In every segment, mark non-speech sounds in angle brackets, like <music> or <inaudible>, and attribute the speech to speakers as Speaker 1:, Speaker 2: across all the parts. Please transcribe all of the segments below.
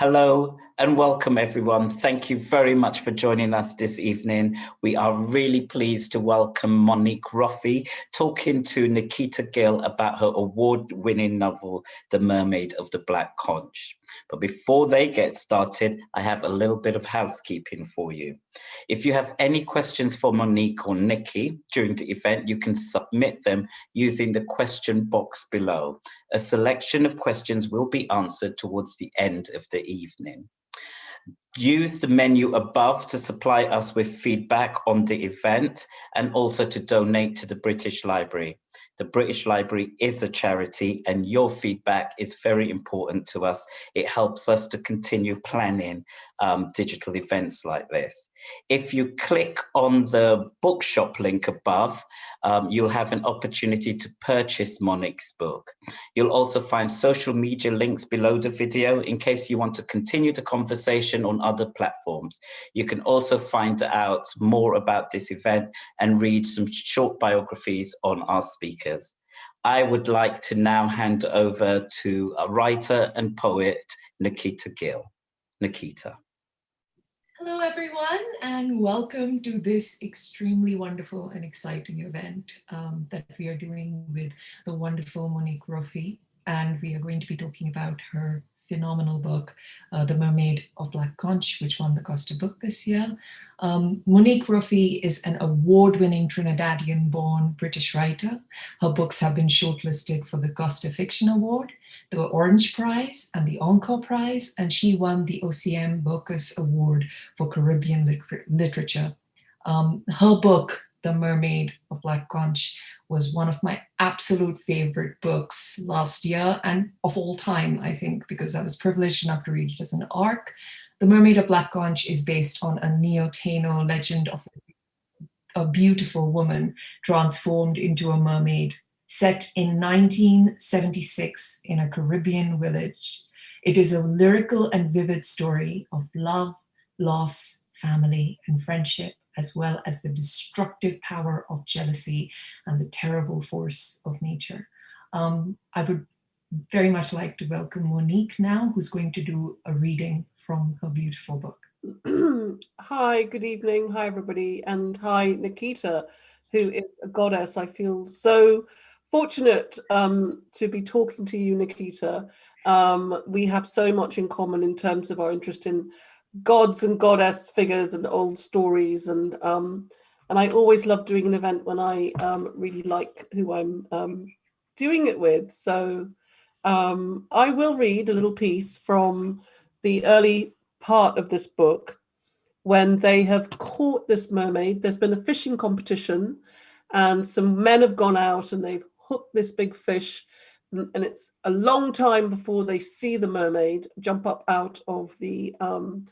Speaker 1: Hello and welcome everyone. Thank you very much for joining us this evening. We are really pleased to welcome Monique Roffey talking to Nikita Gill about her award-winning novel, The Mermaid of the Black Conch. But before they get started, I have a little bit of housekeeping for you. If you have any questions for Monique or Nikki during the event, you can submit them using the question box below. A selection of questions will be answered towards the end of the evening. Use the menu above to supply us with feedback on the event and also to donate to the British Library. The British Library is a charity and your feedback is very important to us. It helps us to continue planning um, digital events like this. If you click on the bookshop link above, um, you'll have an opportunity to purchase Monique's book. You'll also find social media links below the video in case you want to continue the conversation on other platforms. You can also find out more about this event and read some short biographies on our speakers. I would like to now hand over to a writer and poet, Nikita Gill. Nikita.
Speaker 2: Hello, everyone, and welcome to this extremely wonderful and exciting event um, that we are doing with the wonderful Monique Roffey. And we are going to be talking about her phenomenal book, uh, The Mermaid of Black Conch, which won the Costa Book this year. Um, Monique Roffey is an award-winning Trinidadian-born British writer. Her books have been shortlisted for the Costa Fiction Award the Orange Prize and the Encore Prize, and she won the OCM Bocas Award for Caribbean Liter Literature. Um, her book, The Mermaid of Black Conch, was one of my absolute favorite books last year and of all time, I think, because I was privileged enough to read it as an ARC. The Mermaid of Black Conch is based on a Neo-Taino legend of a beautiful woman transformed into a mermaid set in 1976 in a Caribbean village. It is a lyrical and vivid story of love, loss, family, and friendship, as well as the destructive power of jealousy and the terrible force of nature. Um, I would very much like to welcome Monique now, who's going to do a reading from her beautiful book. <clears throat>
Speaker 3: hi, good evening. Hi, everybody. And hi, Nikita, who is a goddess. I feel so fortunate um, to be talking to you, Nikita. Um, we have so much in common in terms of our interest in gods and goddess figures and old stories. And um, and I always love doing an event when I um, really like who I'm um, doing it with. So um, I will read a little piece from the early part of this book when they have caught this mermaid. There's been a fishing competition and some men have gone out and they've hooked this big fish and it's a long time before they see the mermaid jump up out of the um,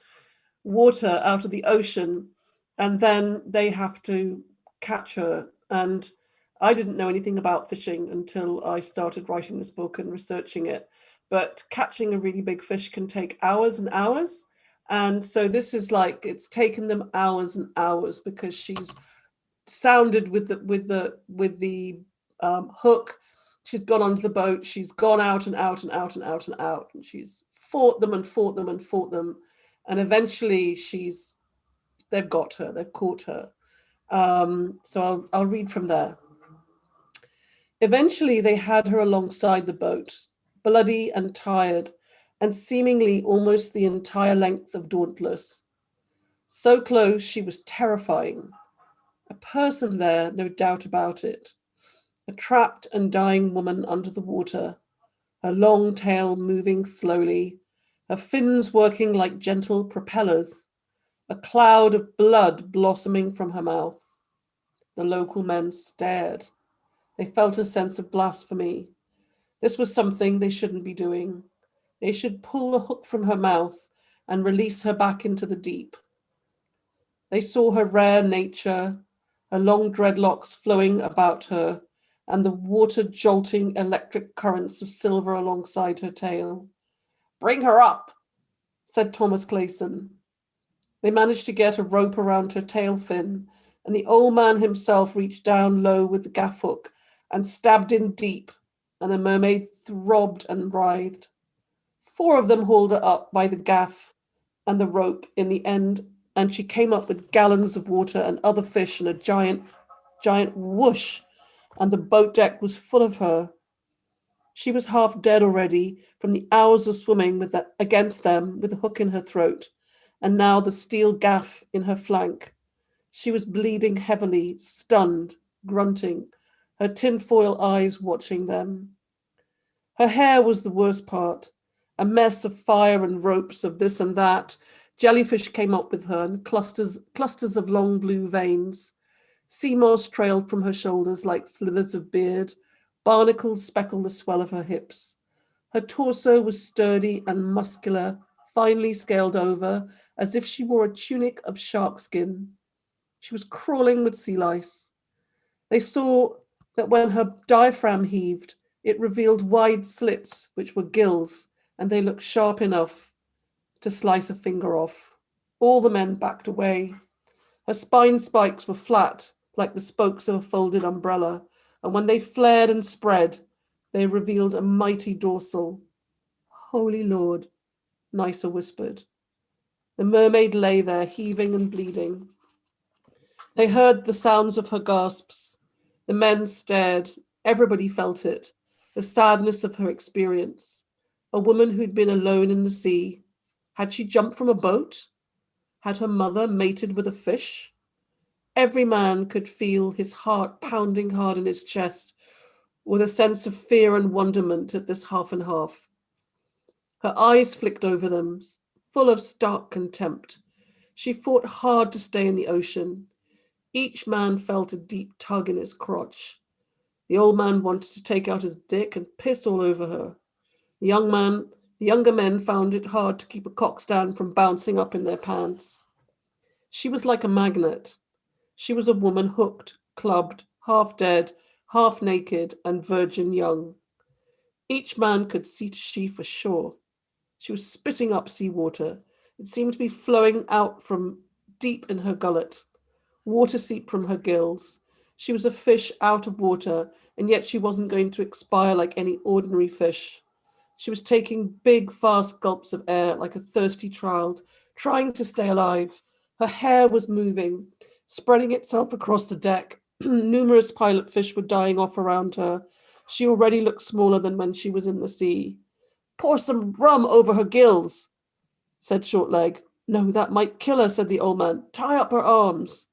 Speaker 3: water, out of the ocean, and then they have to catch her. And I didn't know anything about fishing until I started writing this book and researching it. But catching a really big fish can take hours and hours. And so this is like, it's taken them hours and hours because she's sounded with the, with the, with the um, hook. She's gone onto the boat. She's gone out and out and out and out and out. And she's fought them and fought them and fought them. And eventually she's, they've got her, they've caught her. Um, so I'll, I'll read from there. Eventually they had her alongside the boat, bloody and tired, and seemingly almost the entire length of Dauntless. So close, she was terrifying. A person there, no doubt about it a trapped and dying woman under the water, her long tail moving slowly, her fins working like gentle propellers, a cloud of blood blossoming from her mouth. The local men stared. They felt a sense of blasphemy. This was something they shouldn't be doing. They should pull the hook from her mouth and release her back into the deep. They saw her rare nature, her long dreadlocks flowing about her, and the water jolting electric currents of silver alongside her tail. Bring her up, said Thomas Clayson. They managed to get a rope around her tail fin, and the old man himself reached down low with the gaff hook and stabbed in deep, and the mermaid throbbed and writhed. Four of them hauled her up by the gaff and the rope in the end, and she came up with gallons of water and other fish and a giant, giant whoosh, and the boat deck was full of her. She was half dead already from the hours of swimming with against them with a hook in her throat, and now the steel gaff in her flank. She was bleeding heavily, stunned, grunting, her tinfoil eyes watching them. Her hair was the worst part, a mess of fire and ropes of this and that. Jellyfish came up with her and clusters, clusters of long blue veins. Sea moss trailed from her shoulders like slithers of beard. Barnacles speckled the swell of her hips. Her torso was sturdy and muscular, finely scaled over, as if she wore a tunic of shark skin. She was crawling with sea lice. They saw that when her diaphragm heaved, it revealed wide slits, which were gills, and they looked sharp enough to slice a finger off. All the men backed away. Her spine spikes were flat, like the spokes of a folded umbrella, and when they flared and spread, they revealed a mighty dorsal. Holy Lord, Nicer whispered. The mermaid lay there, heaving and bleeding. They heard the sounds of her gasps. The men stared. Everybody felt it, the sadness of her experience a woman who'd been alone in the sea. Had she jumped from a boat? Had her mother mated with a fish? Every man could feel his heart pounding hard in his chest with a sense of fear and wonderment at this half and half. Her eyes flicked over them, full of stark contempt. She fought hard to stay in the ocean. Each man felt a deep tug in his crotch. The old man wanted to take out his dick and piss all over her. The young man, the younger men found it hard to keep a cock stand from bouncing up in their pants. She was like a magnet. She was a woman hooked, clubbed, half dead, half naked, and virgin young. Each man could see to she for sure. She was spitting up seawater. It seemed to be flowing out from deep in her gullet. Water seeped from her gills. She was a fish out of water, and yet she wasn't going to expire like any ordinary fish. She was taking big, fast gulps of air like a thirsty child, trying to stay alive. Her hair was moving, spreading itself across the deck. <clears throat> Numerous pilot fish were dying off around her. She already looked smaller than when she was in the sea. Pour some rum over her gills, said Shortleg. No, that might kill her, said the old man. Tie up her arms.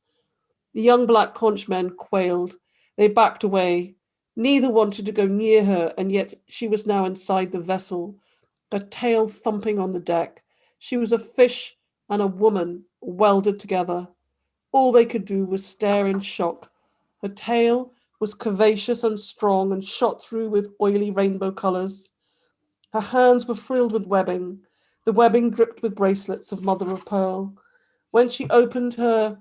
Speaker 3: The young black conch men quailed. They backed away. Neither wanted to go near her, and yet she was now inside the vessel, her tail thumping on the deck. She was a fish and a woman welded together. All they could do was stare in shock. Her tail was curvaceous and strong and shot through with oily rainbow colors. Her hands were frilled with webbing. The webbing dripped with bracelets of mother of pearl. When she opened her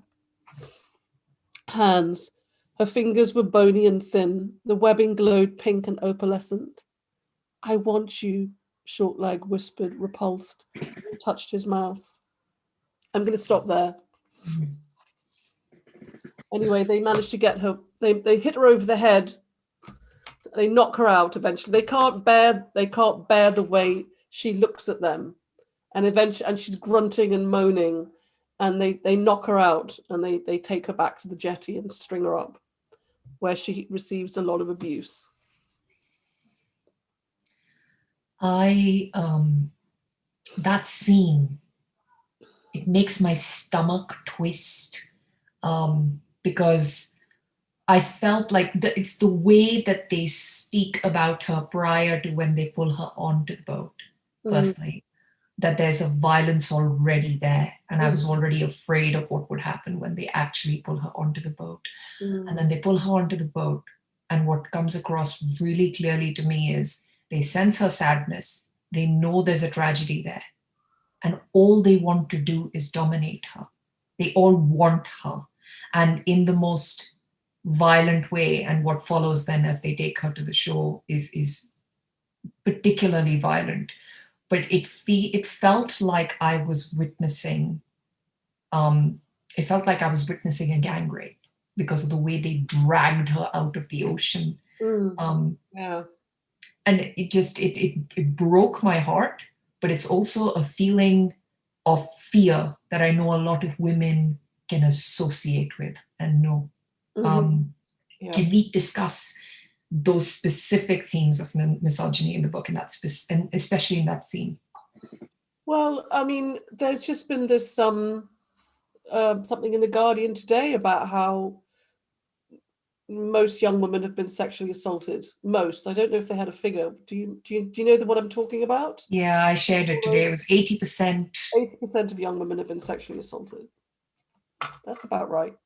Speaker 3: hands, her fingers were bony and thin. The webbing glowed pink and opalescent. I want you, Shortleg whispered, repulsed, and touched his mouth. I'm going to stop there. Anyway, they managed to get her, they, they hit her over the head. They knock her out eventually. They can't bear, they can't bear the way she looks at them. And eventually, and she's grunting and moaning and they, they knock her out and they, they take her back to the jetty and string her up where she receives a lot of abuse?
Speaker 2: I, um, that scene, it makes my stomach twist um, because I felt like the, it's the way that they speak about her prior to when they pull her onto the boat, mm. firstly that there's a violence already there. And mm. I was mm. already afraid of what would happen when they actually pull her onto the boat. Mm. And then they pull her onto the boat. And what comes across really clearly to me is they sense her sadness. They know there's a tragedy there. And all they want to do is dominate her. They all want her. And in the most violent way, and what follows then as they take her to the shore is, is particularly violent but it fe it felt like I was witnessing, um, it felt like I was witnessing a gang rape because of the way they dragged her out of the ocean.
Speaker 3: Mm. Um, yeah.
Speaker 2: And it just, it, it, it broke my heart but it's also a feeling of fear that I know a lot of women can associate with and know. Mm -hmm. um, yeah. Can we discuss those specific themes of misogyny in the book and that's and especially in that scene?
Speaker 3: Well, I mean, there's just been this um, uh, something in the Guardian today about how most young women have been sexually assaulted. Most. I don't know if they had a figure. Do you do you, do you know what I'm talking about?
Speaker 2: Yeah, I shared it today. It was 80%.
Speaker 3: 80% of young women have been sexually assaulted. That's about right.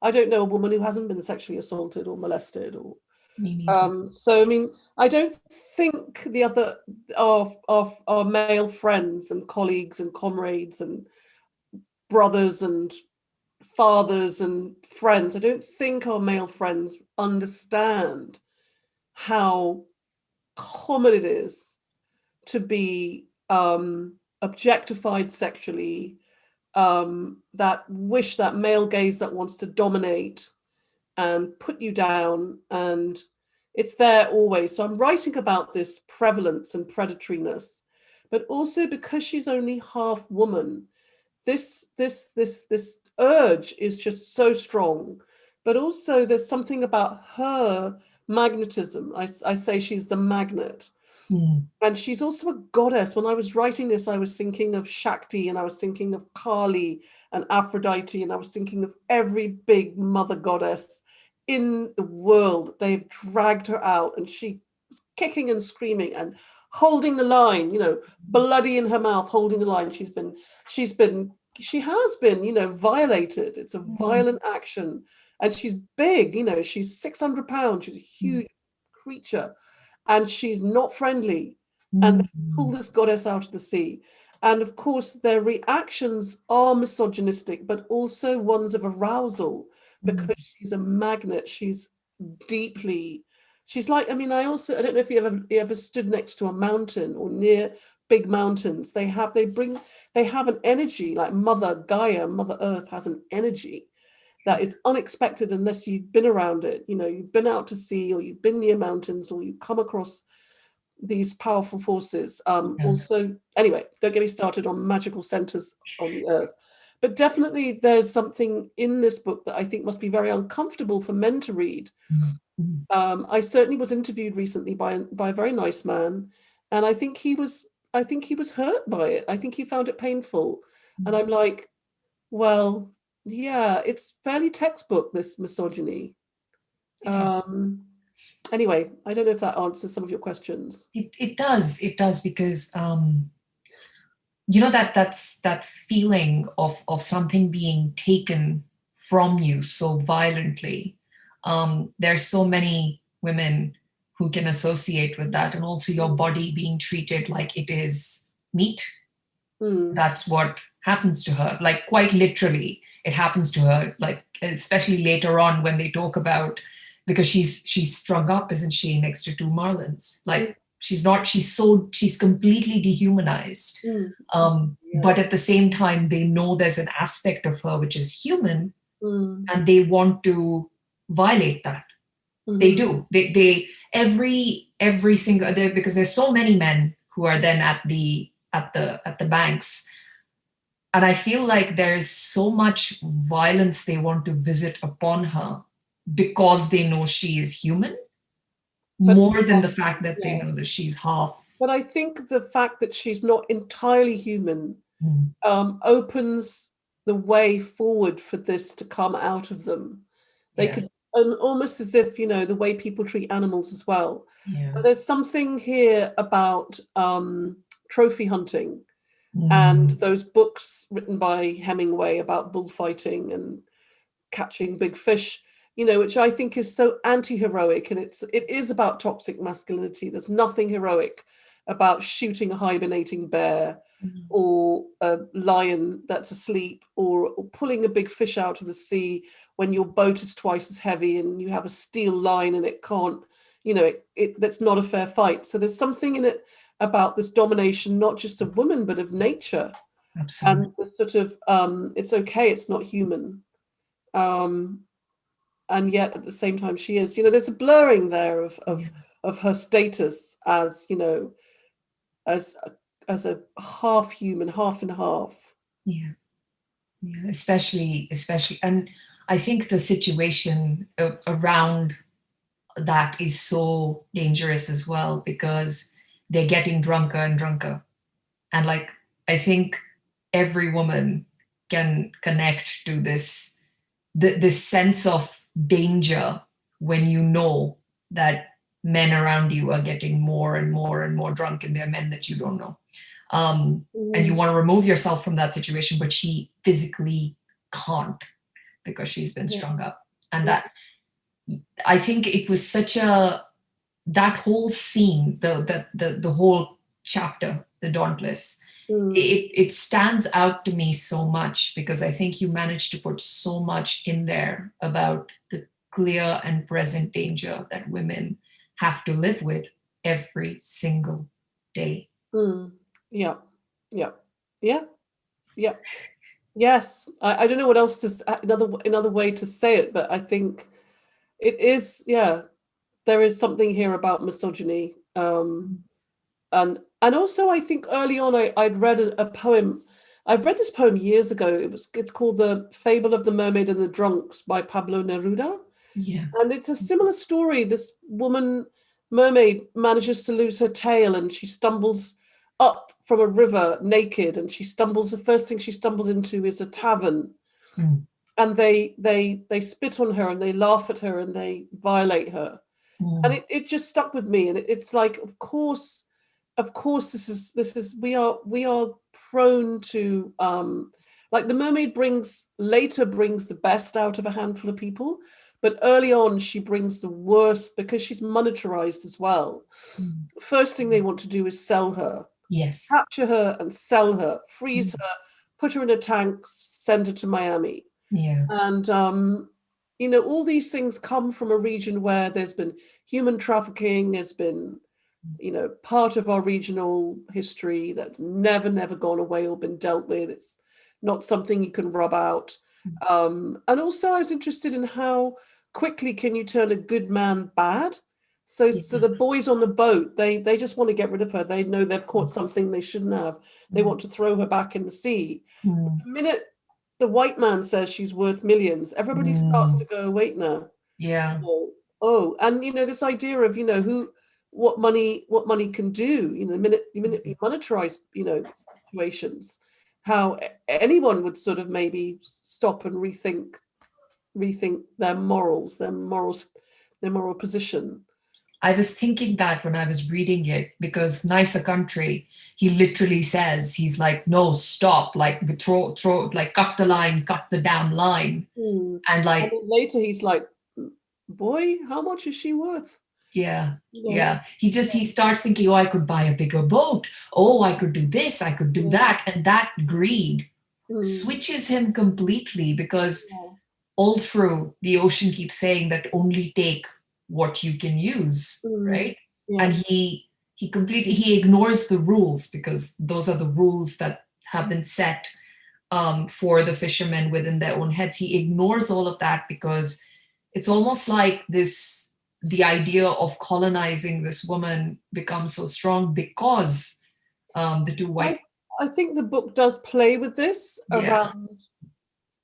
Speaker 3: I don't know a woman who hasn't been sexually assaulted or molested or um, so I mean, I don't think the other our, our our male friends and colleagues and comrades and brothers and fathers and friends, I don't think our male friends understand how common it is to be um, objectified sexually, um, that wish, that male gaze that wants to dominate and put you down and it's there always. So I'm writing about this prevalence and predatoriness, but also because she's only half woman, this this this this urge is just so strong. But also there's something about her magnetism. I, I say she's the magnet mm. and she's also a goddess when i was writing this i was thinking of shakti and i was thinking of kali and aphrodite and i was thinking of every big mother goddess in the world they've dragged her out and she was kicking and screaming and holding the line, you know, bloody in her mouth, holding the line. She's been, she's been, she has been, you know, violated. It's a mm. violent action. And she's big, you know, she's 600 pounds. She's a mm. huge creature and she's not friendly. And they pull mm. this goddess out of the sea. And of course, their reactions are misogynistic, but also ones of arousal because she's a magnet. She's deeply she's like, I mean, I also, I don't know if you ever, you ever stood next to a mountain or near big mountains. They have, they bring, they have an energy like Mother Gaia, Mother Earth has an energy that is unexpected unless you've been around it. You know, you've been out to sea or you've been near mountains or you come across these powerful forces. Um, yeah. Also, anyway, don't get me started on magical centers on the earth. But definitely there's something in this book that I think must be very uncomfortable for men to read. Mm. Um, I certainly was interviewed recently by, by a very nice man, and I think he was I think he was hurt by it. I think he found it painful. And I'm like, well, yeah, it's fairly textbook, this misogyny. Um, anyway, I don't know if that answers some of your questions.
Speaker 2: It, it does, it does, because um, you know that that's that feeling of of something being taken from you so violently um, there's so many women who can associate with that and also your body being treated like it is meat. Mm. That's what happens to her, like quite literally it happens to her, like especially later on when they talk about, because she's she's strung up, isn't she, next to two Marlins? Like mm. she's not, she's so, she's completely dehumanized. Mm. Um, yeah. But at the same time, they know there's an aspect of her which is human hmm. and they want to violate that. Mm. They do. They, they every every single because there's so many men who are then at the at the at the banks and I feel like there's so much violence they want to visit upon her because they know she is human, but more than the fact that yeah. they know that she's half.
Speaker 3: But I think the fact that she's not entirely human mm. um, opens the way forward for this to come out of them. They yeah. could and almost as if you know the way people treat animals as well yeah. there's something here about um, trophy hunting mm. and those books written by hemingway about bullfighting and catching big fish you know which i think is so anti-heroic and it's it is about toxic masculinity there's nothing heroic about shooting a hibernating bear mm. or a lion that's asleep or, or, pulling a big fish out of the sea when your boat is twice as heavy and you have a steel line and it can't, you know, it, it that's not a fair fight. So there's something in it about this domination, not just of women, but of nature. Absolutely. And the sort of, um, it's okay, it's not human. Um, and yet at the same time she is, you know, there's a blurring there of, of, of her status as, you know, as a, as a half human, half and half.
Speaker 2: Yeah, yeah, especially, especially, and I think the situation around that is so dangerous as well because they're getting drunker and drunker. And like, I think every woman can connect to this, the, this sense of danger when you know that men around you are getting more and more and more drunk and they're men that you don't know. Um, and you mm. want to remove yourself from that situation, but she physically can't because she's been strung up. And that, I think it was such a, that whole scene, the, the, the, the whole chapter, The Dauntless, mm. it, it stands out to me so much because I think you managed to put so much in there about the clear and present danger that women have to live with every single day.
Speaker 3: Mm. Yeah, yeah, yeah, yeah. Yes, I, I don't know what else to another another way to say it, but I think it is. Yeah, there is something here about misogyny, um, and and also I think early on I I'd read a, a poem. I've read this poem years ago. It was it's called the Fable of the Mermaid and the Drunks by Pablo Neruda.
Speaker 2: Yeah,
Speaker 3: and it's a similar story. This woman mermaid manages to lose her tail and she stumbles up from a river naked and she stumbles the first thing she stumbles into is a tavern mm. and they they they spit on her and they laugh at her and they violate her mm. and it, it just stuck with me and it, it's like of course of course this is this is we are we are prone to um like the mermaid brings later brings the best out of a handful of people but early on she brings the worst because she's monetarized as well mm. first thing they want to do is sell her
Speaker 2: Yes.
Speaker 3: Capture her and sell her, freeze mm. her, put her in a tank, send her to Miami.
Speaker 2: Yeah.
Speaker 3: And, um, you know, all these things come from a region where there's been human trafficking, there's been, you know, part of our regional history that's never, never gone away or been dealt with. It's not something you can rub out. Mm. Um, and also I was interested in how quickly can you turn a good man bad? So, yeah. so the boys on the boat, they they just want to get rid of her. They know they've caught something they shouldn't have. They mm. want to throw her back in the sea. Mm. The minute the white man says she's worth millions, everybody mm. starts to go, wait now.
Speaker 2: Yeah.
Speaker 3: Oh, oh, and you know this idea of you know who, what money, what money can do. You know, the minute the minute you monetize, you know, situations, how anyone would sort of maybe stop and rethink, rethink their morals, their morals, their moral position.
Speaker 2: I was thinking that when I was reading it because Nicer Country, he literally says, he's like, no, stop, like throw, throw, like cut the line, cut the damn line. Mm. And like and
Speaker 3: later he's like, boy, how much is she worth?
Speaker 2: Yeah, yeah, yeah. He just, he starts thinking, oh, I could buy a bigger boat. Oh, I could do this, I could do yeah. that. And that greed mm. switches him completely because yeah. all through the ocean keeps saying that only take what you can use, mm. right? Yeah. And he he completely he ignores the rules because those are the rules that have been set um, for the fishermen within their own heads. He ignores all of that because it's almost like this the idea of colonizing this woman becomes so strong because um, the two white.
Speaker 3: I, I, think the book does play with this around. Yeah.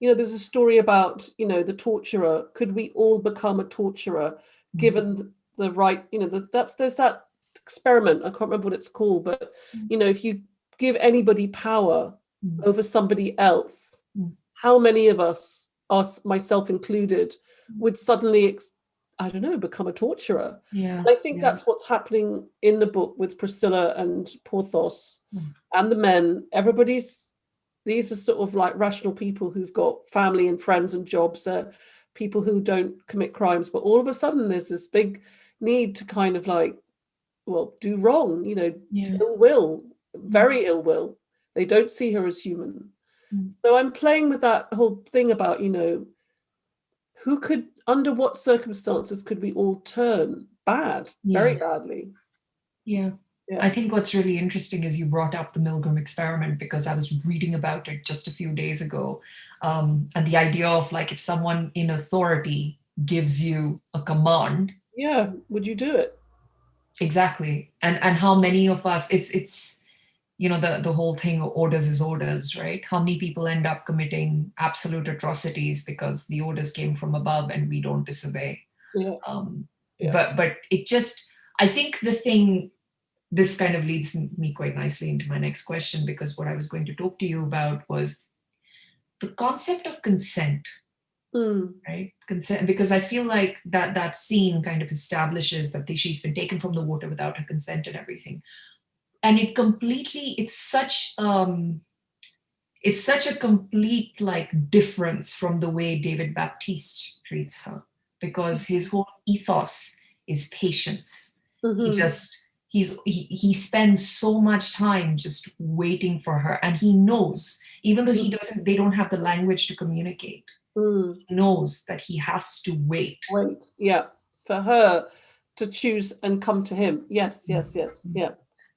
Speaker 3: You know, there's a story about you know the torturer. Could we all become a torturer? Given the right, you know, the, that's there's that experiment. I can't remember what it's called, but mm. you know, if you give anybody power mm. over somebody else, mm. how many of us, us myself included, would suddenly I don't know, become a torturer.
Speaker 2: Yeah.
Speaker 3: I think
Speaker 2: yeah.
Speaker 3: that's what's happening in the book with Priscilla and Porthos mm. and the men. Everybody's, these are sort of like rational people who've got family and friends and jobs. They're people who don't commit crimes, but all of a sudden there's this big need to kind of like, well, do wrong, you know, yeah. ill will, very ill will. They don't see her as human. Mm. So I'm playing with that whole thing about, you know, who could, under what circumstances could we all turn bad, yeah. very badly?
Speaker 2: Yeah. Yeah. I think what's really interesting is you brought up the Milgram experiment because I was reading about it just a few days ago. Um, and the idea of like if someone in authority gives you a command.
Speaker 3: Yeah, would you do it?
Speaker 2: Exactly. And and how many of us it's it's you know, the, the whole thing orders is orders, right? How many people end up committing absolute atrocities because the orders came from above and we don't disobey.
Speaker 3: Yeah.
Speaker 2: Um,
Speaker 3: Yeah.
Speaker 2: But but it just, I think the thing, this kind of leads me quite nicely into my next question because what I was going to talk to you about was the concept of consent,
Speaker 3: Mm,
Speaker 2: right? Consent, because I feel like that that scene kind of establishes that the, she's been taken from the water without her consent and everything. And it completely, it's such, um, it's such a complete like difference from the way David Baptiste treats her because his whole ethos is patience. He
Speaker 3: mhm,
Speaker 2: just, he's, he, he spends so much time just waiting for her and he knows, even though he doesn't, they don't have the language to communicate,
Speaker 3: mm.
Speaker 2: he knows that he has to wait.
Speaker 3: Wait, yeah, for her to choose and come to him. Yes, yes, yes, yeah.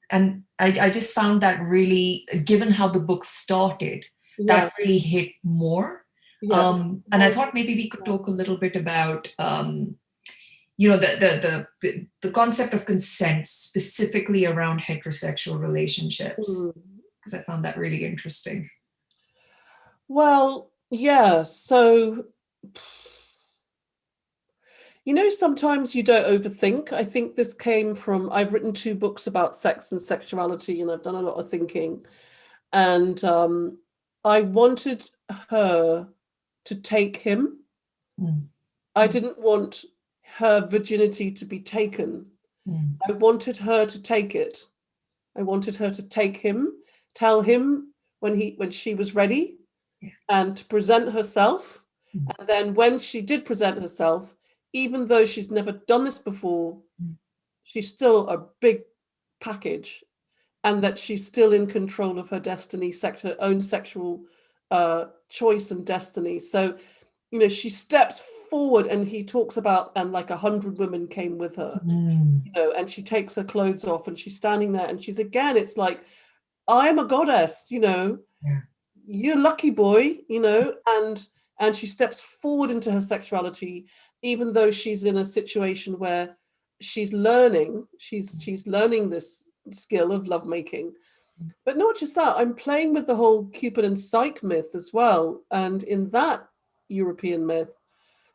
Speaker 2: And I, I just found that really, given how the book started,
Speaker 3: Yeah,
Speaker 2: that really hit more.
Speaker 3: yeah.
Speaker 2: Um, and I thought maybe we could talk a little bit about, um, you know, the, the, the, the, concept of consent specifically around heterosexual relationships,
Speaker 3: Mm.
Speaker 2: because I found that really interesting.
Speaker 3: Well, yeah, so you know, sometimes you don't overthink. I think this came from I've written two books about sex and sexuality, and I've done a lot of thinking. And um, I wanted her to take him.
Speaker 2: Mm.
Speaker 3: I
Speaker 2: Mm.
Speaker 3: didn't want her virginity to be taken.
Speaker 2: Mm.
Speaker 3: I wanted her to take it. I wanted her to take him, tell him when he when she was ready,
Speaker 2: Yeah.
Speaker 3: and to present herself.
Speaker 2: Mm.
Speaker 3: And then when she did present herself, even though she's never done this before,
Speaker 2: Mm.
Speaker 3: she's still a big package, and that she's still in control of her destiny, sex, her own sexual uh, choice and destiny. So, you know, she steps forward, and he talks about, and like a hundred women came with her
Speaker 2: Mm.
Speaker 3: you know, and she takes her clothes off and she's standing there and she's again, it's like, I'm a goddess, you know,
Speaker 2: Yeah.
Speaker 3: you're lucky boy, you know, and and she steps forward into her sexuality, even though she's in a situation where she's learning, she's she's learning this skill of lovemaking. But not just that, I'm playing with the whole Cupid and Psyche myth as well. And in that European myth,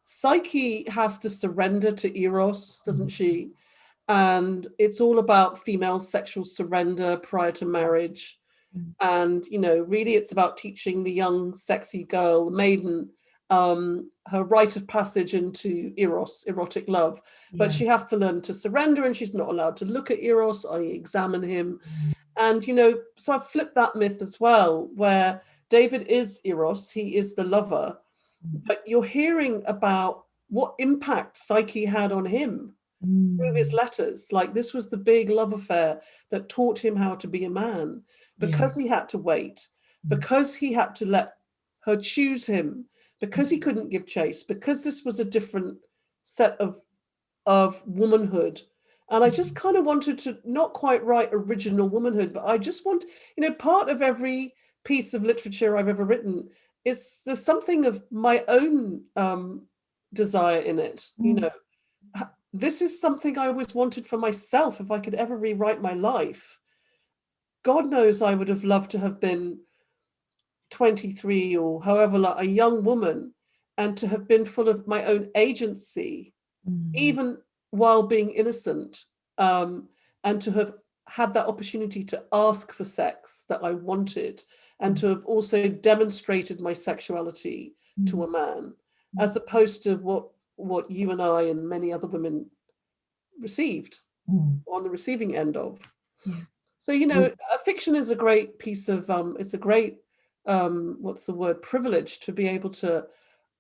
Speaker 3: Psyche has to surrender to Eros, doesn't she? And it's all about female sexual surrender prior to marriage.
Speaker 2: Mm.
Speaker 3: And, you know, really it's about teaching the young, sexy girl, the maiden, um, her rite of passage into Eros, erotic love. But
Speaker 2: Yeah.
Speaker 3: she has to learn to surrender and she's not allowed to look at Eros, i.e., examine him.
Speaker 2: Mm.
Speaker 3: And, you know, so I've flipped that myth as well, where David is Eros, he is the lover. But you're hearing about what impact Psyche had on him through his
Speaker 2: Mm.
Speaker 3: letters. Like this was the big love affair that taught him how to be a man
Speaker 2: Yeah.
Speaker 3: because he had to wait,
Speaker 2: Mm.
Speaker 3: because he had to let her choose him, because
Speaker 2: Mm.
Speaker 3: he couldn't give chase, because this was a different set of of womanhood. And I just kind of wanted to not quite write original womanhood, but I just want, you know, part of every piece of literature I've ever written is there's something of my own um, desire in it. You
Speaker 2: Mm.
Speaker 3: know, this is something I always wanted for myself. If I could ever rewrite my life, God knows I would have loved to have been 23 or however, like a young woman, and to have been full of my own agency
Speaker 2: Mm.
Speaker 3: even while being innocent, um, and to have had that opportunity to ask for sex that I wanted, and to have also demonstrated my sexuality to a man, as opposed to what what you and I and many other women received
Speaker 2: Mm.
Speaker 3: on the receiving end of.
Speaker 2: Yeah.
Speaker 3: So you know, uh, fiction is a great piece of um, it's a great um, what's the word privilege to be able to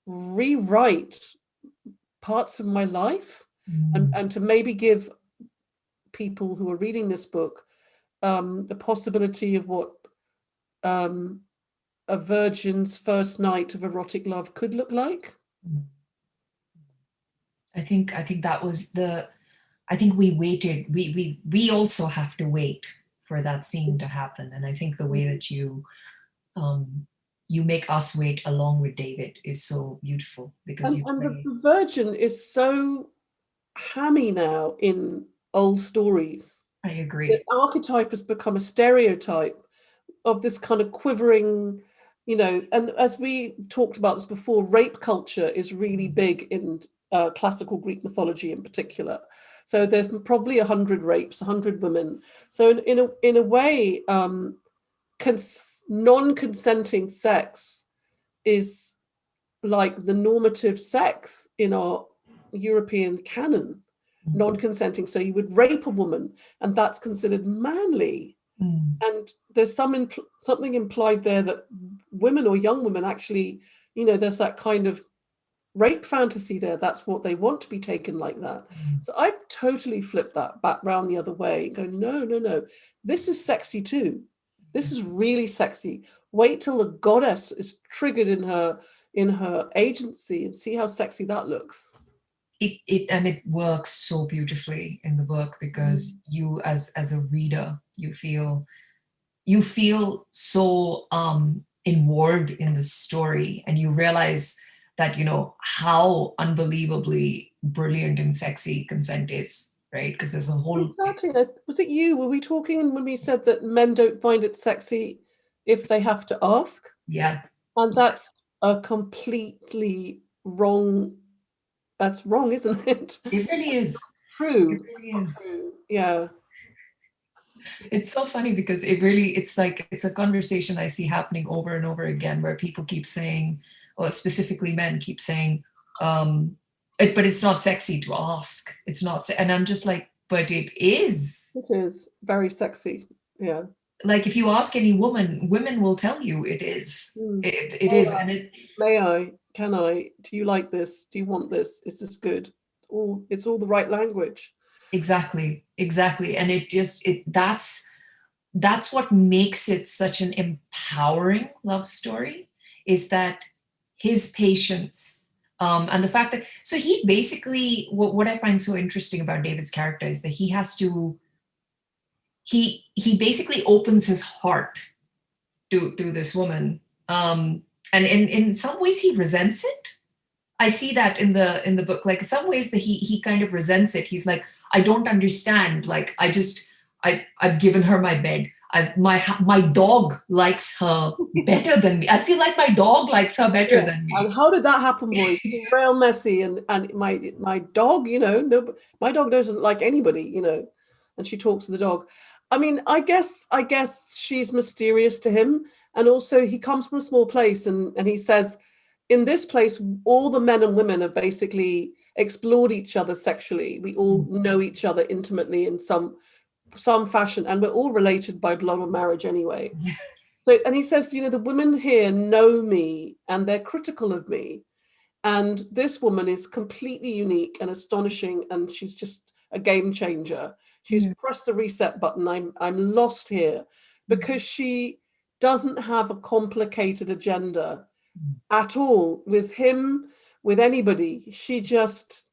Speaker 3: rewrite parts of my life
Speaker 2: Mm.
Speaker 3: and, and to maybe give people who are reading this book um, the possibility of what um, a virgin's first night of erotic love could look like.
Speaker 2: I think I think that was the I think we waited we we we also have to wait for that scene to happen and I think the way that you um you make us wait along with David is so beautiful because
Speaker 3: And, and the, the virgin is so hammy now in old stories.
Speaker 2: I agree.
Speaker 3: The archetype has become a stereotype of this kind of quivering, you know, and as we talked about this before, rape culture is really big in uh, classical Greek mythology in particular. So there's probably a hundred rapes, a hundred women. So in, in, a, in a way, um, non-consenting sex is like the normative sex in our European canon, mm. non-consenting. So you would rape a woman and that's considered manly. Mm. And there's some impl something implied there that women or young women actually, you know, there's that kind of rape fantasy there. That's what they want to be taken like that. Mm. So I've totally flipped that back round the other way and go, no, no, no, this is sexy too. This is really sexy. Wait till the goddess is triggered in her in her agency and see how sexy that looks.
Speaker 2: It, it and it works so beautifully in the book because mm. you as as a reader you feel you feel so um involved in the story and you realize that you know how unbelievably brilliant and sexy consent is right? Because there's a whole
Speaker 3: exactly was it you? Were we talking when we said that men don't find it sexy if they have to ask?
Speaker 2: Yeah.
Speaker 3: And that's a completely wrong that's wrong isn't it?
Speaker 2: It really is.
Speaker 3: true. It really is. True. yeah.
Speaker 2: It's so funny because it really it's like it's a conversation i see happening over and over again where people keep saying or specifically men keep saying um it, but it's not sexy to ask. It's not and i'm just like but it is.
Speaker 3: It is. Very sexy. Yeah.
Speaker 2: Like if you ask any woman women will tell you it is. Mm. it, it is and it
Speaker 3: may i can i? Do you like this? Do you want this? Is this good? All it's all the right language.
Speaker 2: Exactly exactly and it just it that's that's what makes it such an empowering love story is that his patience um, and the fact that so he basically what, what I find so interesting about David's character is that he has to he he basically opens his heart to to this woman um, and in in some ways he resents it I see that in the in the book like some ways that he he kind of resents it he's like I don't understand like I just I I've given her my bed I, my my dog likes her better than me. I feel like my dog likes her better yeah. than me.
Speaker 3: And how did that happen, boy? real messy, and and my my dog, you know, no, my dog doesn't like anybody, you know, and she talks to the dog. I mean, I guess I guess she's mysterious to him, and also he comes from a small place, and and he says, in this place, all the men and women have basically explored each other sexually. We all mm. know each other intimately in some some fashion, and we're all related by blood or marriage anyway. <laughs> so, and he says, you know, the women here know me and they're critical of me. And this woman is completely unique and astonishing, and she's just a game changer. She's mm. pressed the reset button. I'm I'm lost here because she doesn't have a complicated agenda mm. at all with him, with anybody. She just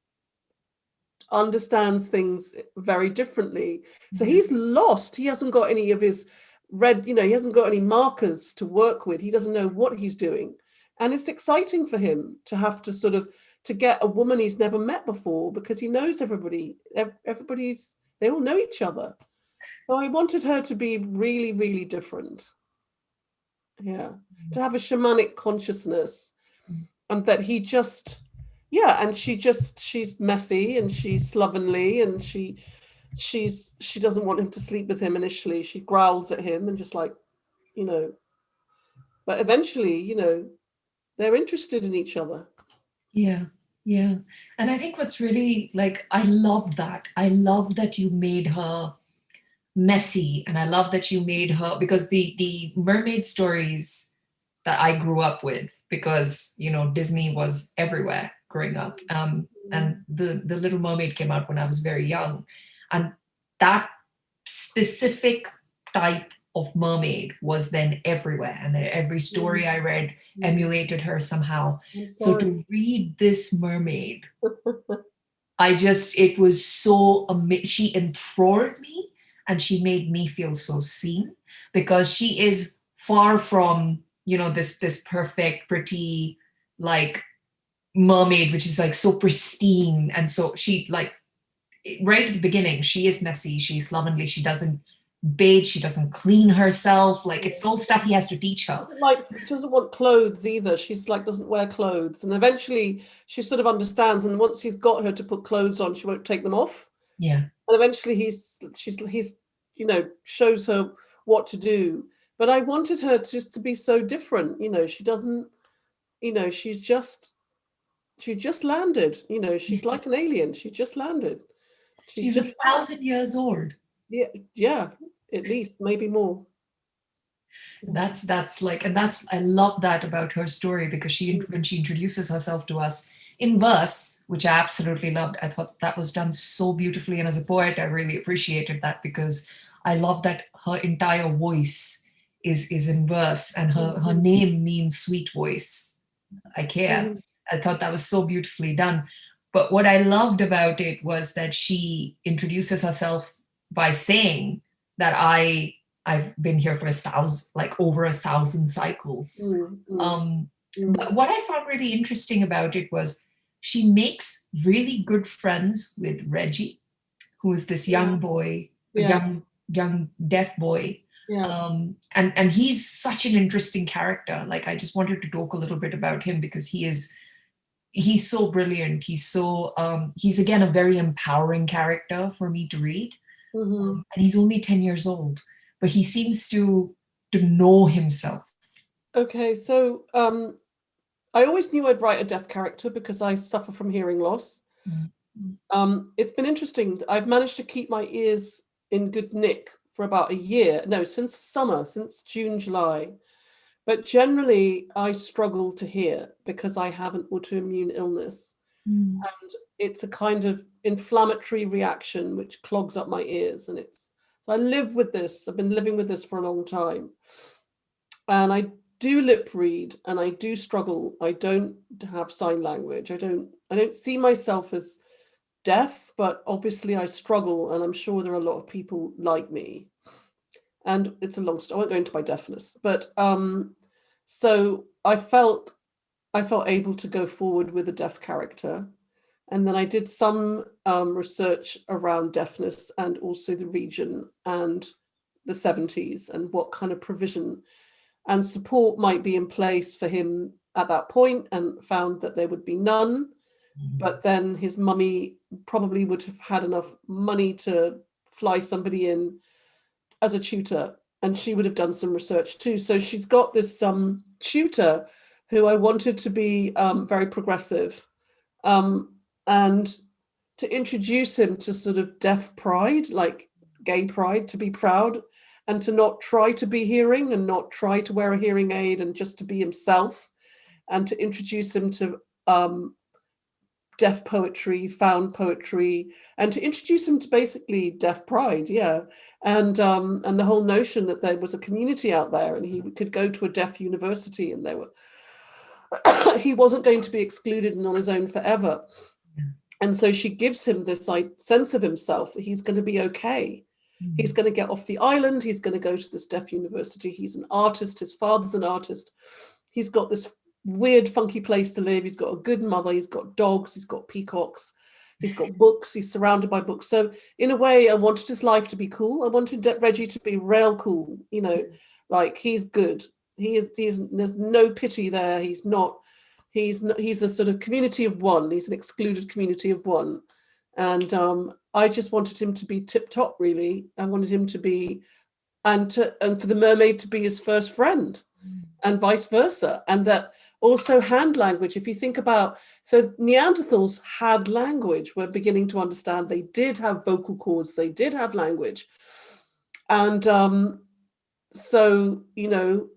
Speaker 3: understands things very differently. So mm-hmm. he's lost. He hasn't got any of his red, you know, he hasn't got any markers to work with. He doesn't know what he's doing. And it's exciting for him to have to sort of, to get a woman he's never met before because he knows everybody, everybody's, they all know each other. So I wanted her to be really, really different. Yeah, mm-hmm. to have a shamanic consciousness and that he just, yeah and she just she's messy and she's slovenly and she she's she doesn't want him to sleep with him initially. She growls at him and just like you know but eventually you know they're interested in each other.
Speaker 2: Yeah. Yeah. And i think what's really like i love that. I love that you made her messy and i love that you made her because the the mermaid stories that i grew up with because you know disney was everywhere growing up. Um, mm-hmm. and the, the Little Mermaid came out when I was very young. And that specific type of mermaid was then everywhere. And every story mm-hmm. I read mm-hmm. emulated her somehow. So to read this mermaid, <laughs> I just, it was so, amazing. she enthralled me and she made me feel so seen because she is far from, you know, this, this perfect, pretty, like mermaid, which is like so pristine. And so she like, right at the beginning, she is messy, she's slovenly, she doesn't bathe, she doesn't clean herself. Like it's all stuff he has to teach her.
Speaker 3: Like she doesn't want clothes either. She's like doesn't wear clothes. And eventually she sort of understands. And once he's got her to put clothes on, she won't take them off.
Speaker 2: Yeah.
Speaker 3: And eventually he's she's he's you know shows her what to do. But I wanted her just to be so different. You know, she doesn't, you know, she's just she just landed. You know, she's like an alien. She just landed.
Speaker 2: She's, she's just a thousand years old.
Speaker 3: Yeah, yeah, at least maybe more
Speaker 2: that's that's like and that's i love that about her story because she when she introduces herself to us in verse which i absolutely loved i thought that was done so beautifully and as a poet i really appreciated that because i love that her entire voice is is in verse and her her mm-hmm. name means sweet voice i care mm. i thought that was so beautifully done but what i loved about it was that she introduces herself by saying that I I've been here for a thousand, like over a thousand cycles. Mm, mm, um. But what I found really interesting about it was she makes really good friends with Reggie, who is this young boy, yeah. young young deaf boy. Yeah. Um, and and he's such an interesting character. Like I just wanted to talk a little bit about him because he is he's so brilliant. He's so um, he's again a very empowering character for me to read. Mm -hmm. um, and he's only 10 years old, but he seems to to know himself.
Speaker 3: Okay, so um, I always knew I'd write a deaf character because I suffer from hearing loss. Mm -hmm. um, it's been interesting. I've managed to keep my ears in good nick for about a year. No, since summer, since June, July. But generally, I struggle to hear because I have an autoimmune illness. Mm. And it's a kind of inflammatory reaction which clogs up my ears and it's so I live with this I've been living with this for a long time and I do lip read and I do struggle. I don't have sign language. I don't I don't see myself as deaf but obviously I struggle and I'm sure there are a lot of people like me. And it's a long story I won't go into my deafness but um so I felt I felt able to go forward with a deaf character. And then I did some um, research around deafness and also the region and the 70s and what kind of provision and support might be in place for him at that point and found that there would be none. Mm -hmm. But then his mummy probably would have had enough money to fly somebody in as a tutor and she would have done some research too. So she's got this um, tutor who I wanted to be um, very progressive um, and to introduce him to sort of deaf pride, like gay pride, to be proud and to not try to be hearing and not try to wear a hearing aid and just to be himself and to introduce him to um, deaf poetry, found poetry, and to introduce him to basically deaf pride, yeah. And um, and the whole notion that there was a community out there and he could go to a deaf university and there were, <coughs> he wasn't going to be excluded and on his own forever. And so she gives him this like, sense of himself that he's going to be okay. Mm. He's going to get off the island. He's going to go to this deaf university. He's an artist. His father's an artist. He's got this weird, funky place to live. He's got a good mother. He's got dogs. He's got peacocks. He's got <laughs> books. He's surrounded by books. So in a way, I wanted his life to be cool. I wanted Reggie to be real cool. You know, mm. like he's good. He is. He's. There's no pity there. He's not He's not, he's a sort of community of one. He's an excluded community of one, and um, I just wanted him to be tip top. Really, I wanted him to be, and to and for the mermaid to be his first friend, mm. and vice versa, and that also hand language. If you think about so Neanderthals had language. We're beginning to understand they did have vocal cords. They did have language, and um, so you know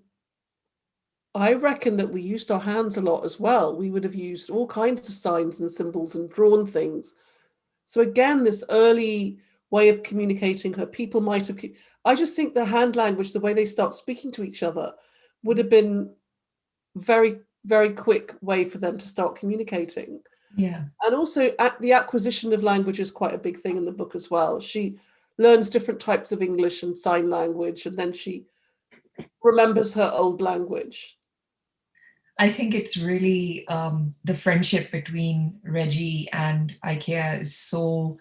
Speaker 3: I reckon that we used our hands a lot as well. We would have used all kinds of signs and symbols and drawn things. So again, this early way of communicating her, people might have, I just think the hand language, the way they start speaking to each other would have been very, very quick way for them to start communicating.
Speaker 2: Yeah.
Speaker 3: And also the acquisition of language is quite a big thing in the book as well. She learns different types of English and sign language, and then she remembers her old language.
Speaker 2: I think it's really um, the friendship between Reggie and Aycayia is so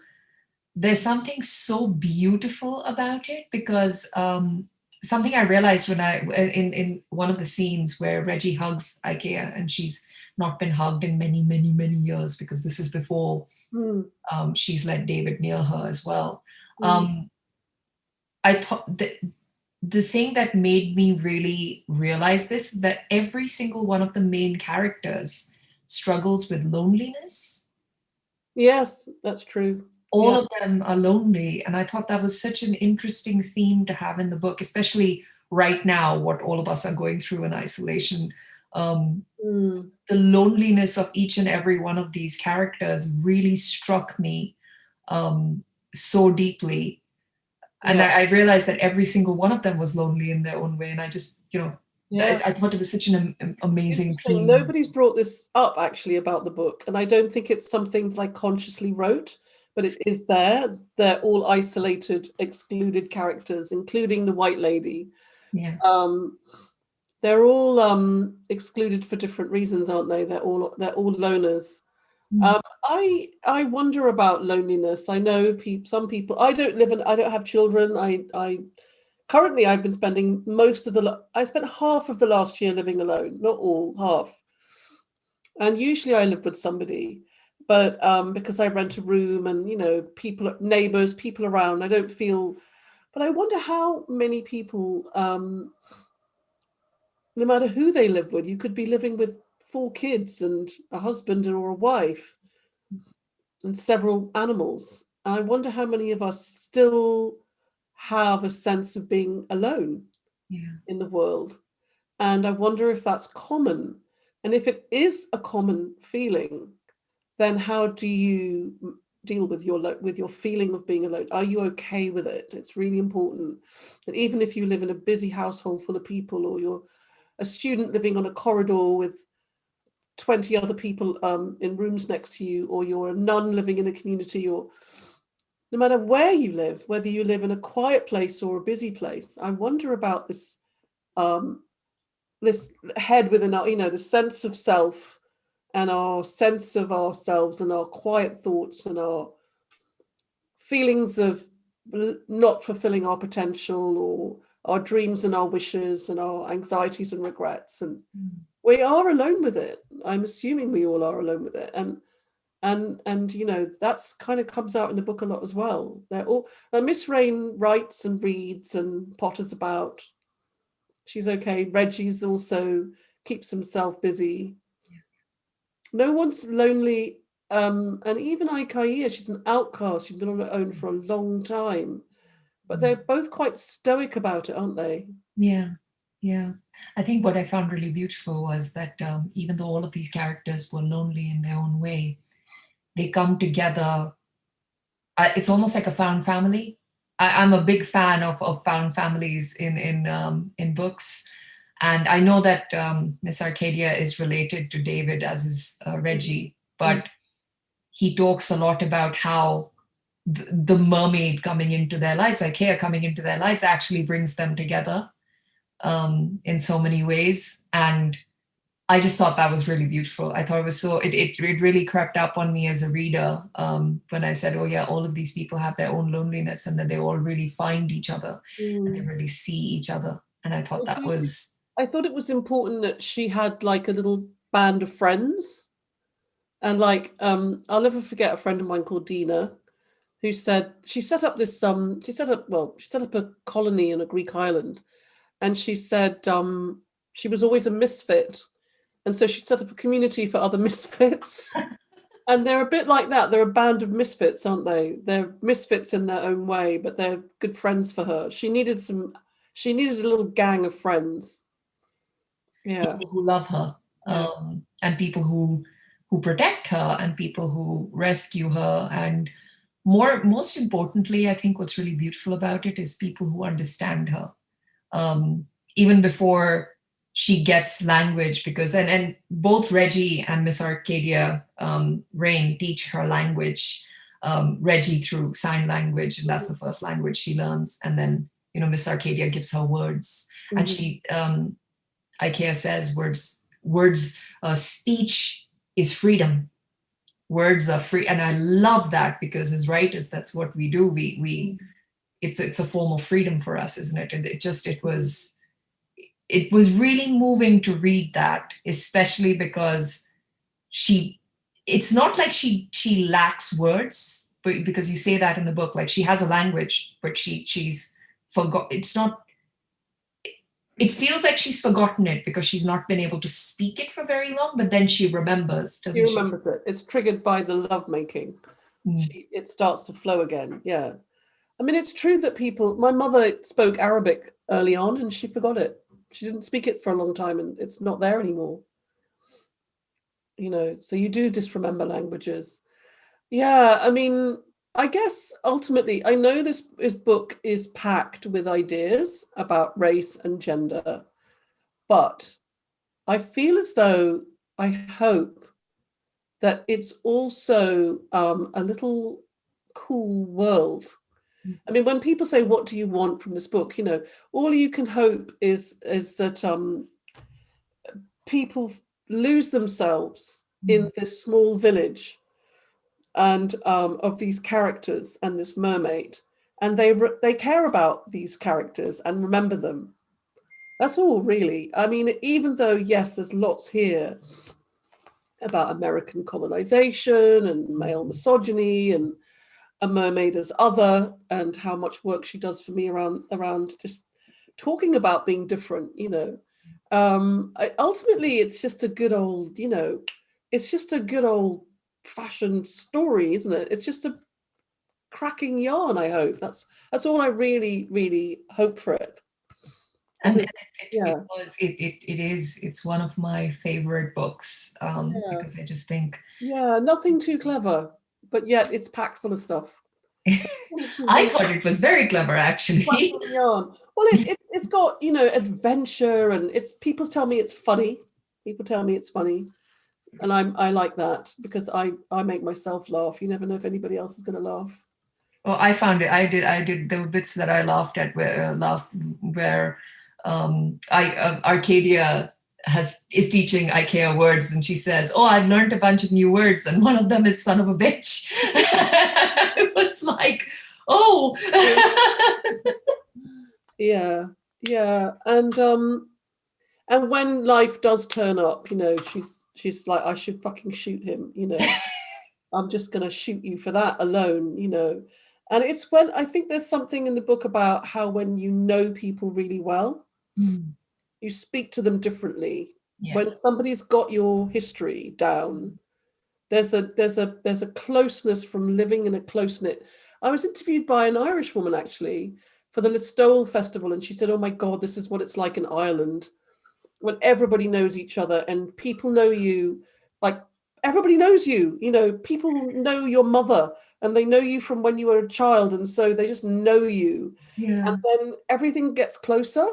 Speaker 2: there's something so beautiful about it because um, something I realized when I in in one of the scenes where Reggie hugs Aycayia and she's not been hugged in many many many years because this is before mm. um, she's let David near her as well. Mm. Um, I thought that the thing that made me really realize this that every single one of the main characters struggles with loneliness.
Speaker 3: Yes, that's true
Speaker 2: all yeah. of them are lonely. And I thought that was such an interesting theme to have in the book, especially right now, what all of us are going through in isolation. Um, mm. The loneliness of each and every one of these characters really struck me um, so deeply. And yeah. I, I, realized that every single one of them was lonely in their own way. And I just, you know, yeah. I, I thought it was such an amazing theme.
Speaker 3: Nobody's brought this up actually about the book. And I don't think it's something that I consciously wrote but it is there. They're all isolated, excluded characters, including the white lady.
Speaker 2: Yeah.
Speaker 3: Um, they're all um, excluded for different reasons, aren't they? They're all they're all loners. Mm. Um, I I wonder about loneliness. I know people. Some people. I don't live in. I don't have children. I I currently I've been spending most of the. I spent half of the last year living alone. Not all, half. And usually I live with somebody but um, because I rent a room and, you know, people, neighbors, people around, I don't feel, but I wonder how many people, um, no matter who they live with, you could be living with four kids and a husband or a wife and several animals. I wonder how many of us still have a sense of being alone
Speaker 2: yeah.
Speaker 3: in the world. And I wonder if that's common. And if it is a common feeling, then how do you deal with your with your feeling of being alone? Are you okay with it? It's really important that even if you live in a busy household full of people or you're a student living on a corridor with 20 other people um, in rooms next to you, or you're a nun living in a community, or no matter where you live, whether you live in a quiet place or a busy place, I wonder about this um, this head within our, you know, the sense of self and our sense of ourselves and our quiet thoughts and our feelings of not fulfilling our potential or our dreams and our wishes and our anxieties and regrets and mm. We are alone with it i'm assuming we all are alone with it and and and you know that's kind of comes out in the book a lot as well they're all miss rain writes and reads and potters about she's okay reggie's also keeps himself busy no one's lonely. Um, and even Aycayia, she's an outcast. She's been on her own for a long time. But they're mm. both quite stoic about it, aren't they?
Speaker 2: Yeah, yeah. I think what I found really beautiful was that um, even though all of these characters were lonely in their own way, they come together. Uh, it's almost like a found family. I, am a big fan of, of found families in in um, in books. And I know that um, Miss Arcadia is related to David as is uh, Reggie, but mm. he talks a lot about how th the mermaid coming into their lives, Aycayia coming into their lives actually brings them together um, in so many ways. And I just thought that was really beautiful. I thought it was so, it, it, it really crept up on me as a reader um, when I said, oh yeah, all of these people have their own loneliness and that they all really find each other mm. and they mm. really see each other. And I thought that was
Speaker 3: I thought it was important that she had like a little band of friends. And like, um, I'll never forget a friend of mine called Dina, who said she set up this, um, she set up, well, she set up a colony in a Greek island. And she said um, she was always a misfit. And so she set up a community for other <laughs> misfits. and they're a bit like that. They're a band of misfits, aren't they? They're misfits in their own way, but they're good friends for her. She needed some, she needed a little gang of friends
Speaker 2: yeah. people who love her um, and people who who protect her and people who rescue her and more most importantly i think what's really beautiful about it is people who understand her um, even before she gets language because and and both reggie and miss arcadia um, rain teach her language um, reggie through sign language and that's the first language she learns and then you know miss arcadia gives her words mm -hmm. and she um, Aycayia says words, words, uh, speech is freedom. words are free. And I love that because as writers, that's what we do. We, we, it's, it's a form of freedom for us, isn't it? And it just, it was, it was really moving to read that, especially because she, it's not like she, she lacks words, but because you say that in the book, like she has a language, but she, she's forgot, it's not, it feels like she's forgotten it because she's not been able to speak it for very long, but then she remembers, doesn't
Speaker 3: she? remembers she? it. It's triggered by the lovemaking. Mm. She, it starts to flow again. Yeah. I mean, it's true that people, my mother spoke Arabic early on and she forgot it. She didn't speak it for a long time and it's not there anymore. You know, so you do disremember languages. Yeah, I mean, I guess ultimately, I know this, this book is packed with ideas about race and gender, but I feel as though I hope that it's also um, a little cool world. I mean, when people say, what do you want from this book? You know, all you can hope is, is that um, people lose themselves in mm. this small village and um, of these characters and this mermaid and they they care about these characters and remember them that's all really i mean even though yes there's lots here about american colonization and male misogyny and a mermaid as other and how much work she does for me around around just talking about being different you know um I, ultimately it's just a good old you know it's just a good old fashion story, isn't it? It's just a cracking yarn, I hope. That's that's all I really, really hope for it.
Speaker 2: And it, it, yeah. it was it, it it is it's one of my favorite books um yeah. because I just think
Speaker 3: yeah nothing too clever but yet it's packed full of stuff <laughs>
Speaker 2: I thought it was very clever actually
Speaker 3: well it, it's it's got you know adventure and it's people tell me it's funny people tell me it's funny and I'm I like that because I I make myself laugh. You never know if anybody else is going to laugh.
Speaker 2: Well, I found it. I did. I did. the bits that I laughed at where uh, laughed where um, I uh, Arcadia has is teaching Aycayia words, and she says, "Oh, I've learned a bunch of new words, and one of them is son of a bitch." <laughs> it was like, oh, <laughs>
Speaker 3: yeah, yeah, and um, and when life does turn up, you know, she's she's like, I should fucking shoot him, you know. <laughs> I'm just going to shoot you for that alone, you know. And it's when I think there's something in the book about how when you know people really well, mm. You speak to them differently. Yeah. When somebody's got your history down, there's a there's a there's a closeness from living in a close knit. I was interviewed by an Irish woman actually for the Listowel Festival, and she said, "Oh my God, this is what it's like in Ireland." when everybody knows each other and people know you like everybody knows you you know people know your mother and they know you from when you were a child and so they just know you yeah. and then everything gets closer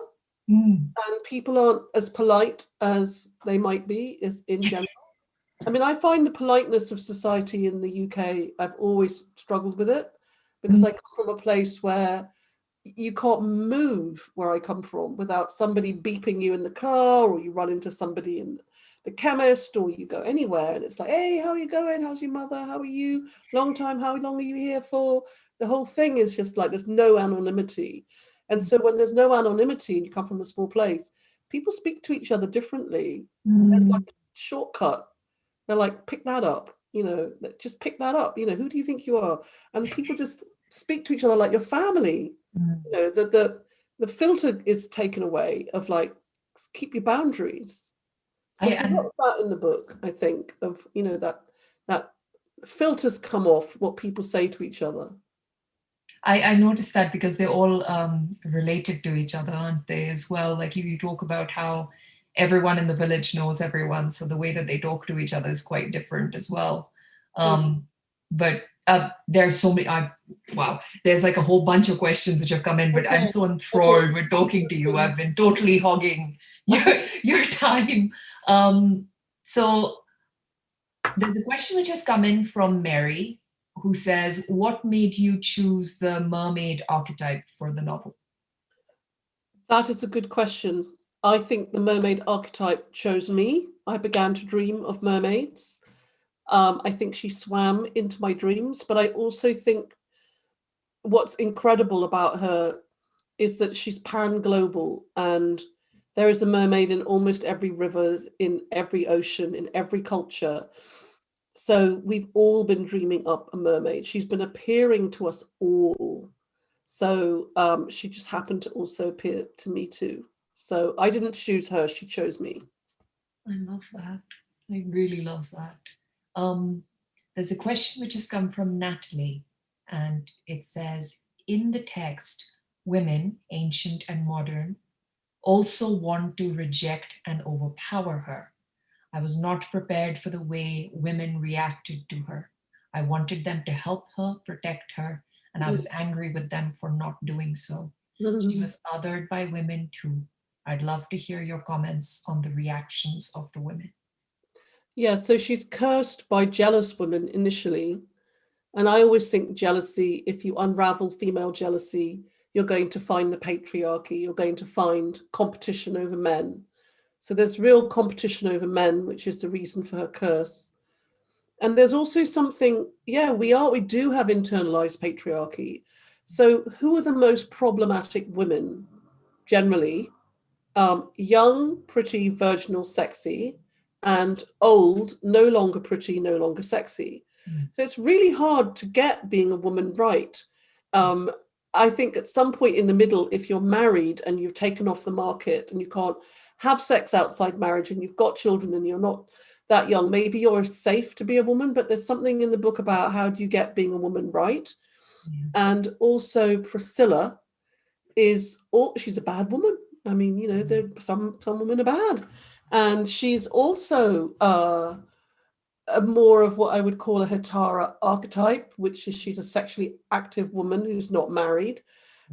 Speaker 3: mm. and people aren't as polite as they might be is in <laughs> general i mean i find the politeness of society in the uk i've always struggled with it because mm. i come from a place where you can't move where I come from without somebody beeping you in the car or you run into somebody in the chemist or you go anywhere and it's like, hey, how are you going? How's your mother? How are you? Long time, how long are you here for? The whole thing is just like there's no anonymity. And so when there's no anonymity and you come from a small place, people speak to each other differently. Mm. There's like a shortcut. They're like, pick that up, you know, just pick that up. You know, who do you think you are? And people just speak to each other like your family Mm. You know, the, the, the filter is taken away of like, keep your boundaries. So there's a lot of that in the book, I think, of, you know, that, that filters come off what people say to each other.
Speaker 2: I, I noticed that because they're all um, related to each other, aren't they, as well? Like you, you talk about how everyone in the village knows everyone, so the way that they talk to each other is quite different as well. Mm. Um. But uh, there's so many, I, wow, there's like a whole bunch of questions which have come in, but okay. I'm so enthralled okay. with talking to you. <laughs> I've been totally hogging your, your time. Um, so there's a question which has come in from Mary, who says, what made you choose the mermaid archetype for the novel?
Speaker 3: That is a good question. I think the mermaid archetype chose me. I began to dream of mermaids Um, I think she swam into my dreams, but I also think what's incredible about her is that she's pan-global and there is a mermaid in almost every river, in every ocean, in every culture. So we've all been dreaming up a mermaid. She's been appearing to us all. So um, she just happened to also appear to me too. So I didn't choose her, she chose me.
Speaker 2: I love that. I really love that. Um, there's a question which has come from Natalie and it says, in the text, women, ancient and modern, also want to reject and overpower her. I was not prepared for the way women reacted to her. I wanted them to help her, protect her, and I was mm. angry with them for not doing so. Mm-hmm. She was othered by women too. I'd love to hear your comments on the reactions of the women.
Speaker 3: Yeah, so she's cursed by jealous women initially. And I always think jealousy, if you unravel female jealousy, you're going to find the patriarchy, you're going to find competition over men. So there's real competition over men, which is the reason for her curse. And there's also something, yeah, we are, we do have internalized patriarchy. So who are the most problematic women generally? Um, young, pretty, virginal, sexy, and old, no longer pretty, no longer sexy. Mm. So it's really hard to get being a woman right. Um, I think at some point in the middle, if you're married and you've taken off the market and you can't have sex outside marriage and you've got children and you're not that young, maybe you're safe to be a woman, but there's something in the book about how do you get being a woman right. Yeah. And also Priscilla is, oh, she's a bad woman. I mean, you know, there some some women are bad. And she's also uh, a more of what I would call a Hetaira archetype, which is she's a sexually active woman who's not married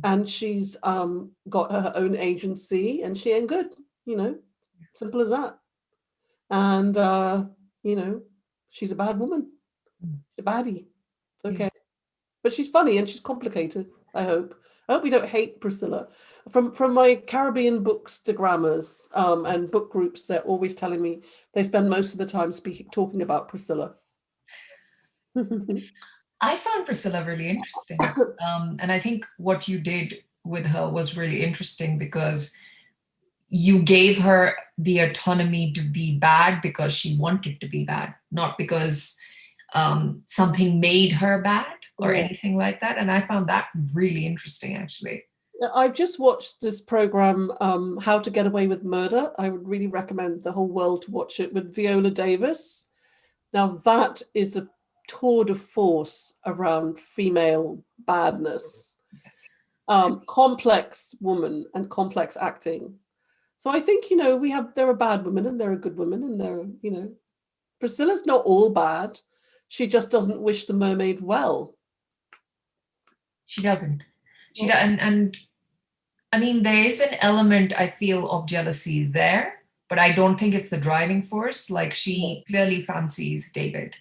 Speaker 3: and she's um, got her own agency and she ain't good, you know, simple as that. And, uh, you know, she's a bad woman, she's a baddie, it's okay. Yeah. But she's funny and she's complicated, I hope. I hope we don't hate Priscilla from from my Caribbean bookstagrammers um, and book groups, they're always telling me they spend most of the time speaking talking about Priscilla. <laughs>
Speaker 2: I found Priscilla really interesting. <laughs> Um, and I think what you did with her was really interesting because you gave her the autonomy to be bad because she wanted to be bad, not because um, something made her bad or yeah. anything like that. And I found that really interesting, actually.
Speaker 3: I've just watched this program, um, How to Get Away with Murder. I would really recommend the whole world to watch it with Viola Davis. Now that is a tour de force around female badness, yes. um, complex woman and complex acting. So I think, you know, we have, there are bad women and there are good women and there are, you know, Priscilla's not all bad. She just doesn't wish the mermaid well.
Speaker 2: She doesn't. She does, and, and I mean, there is an element I feel of jealousy there, but I don't think it's the driving force. Like she clearly fancies David.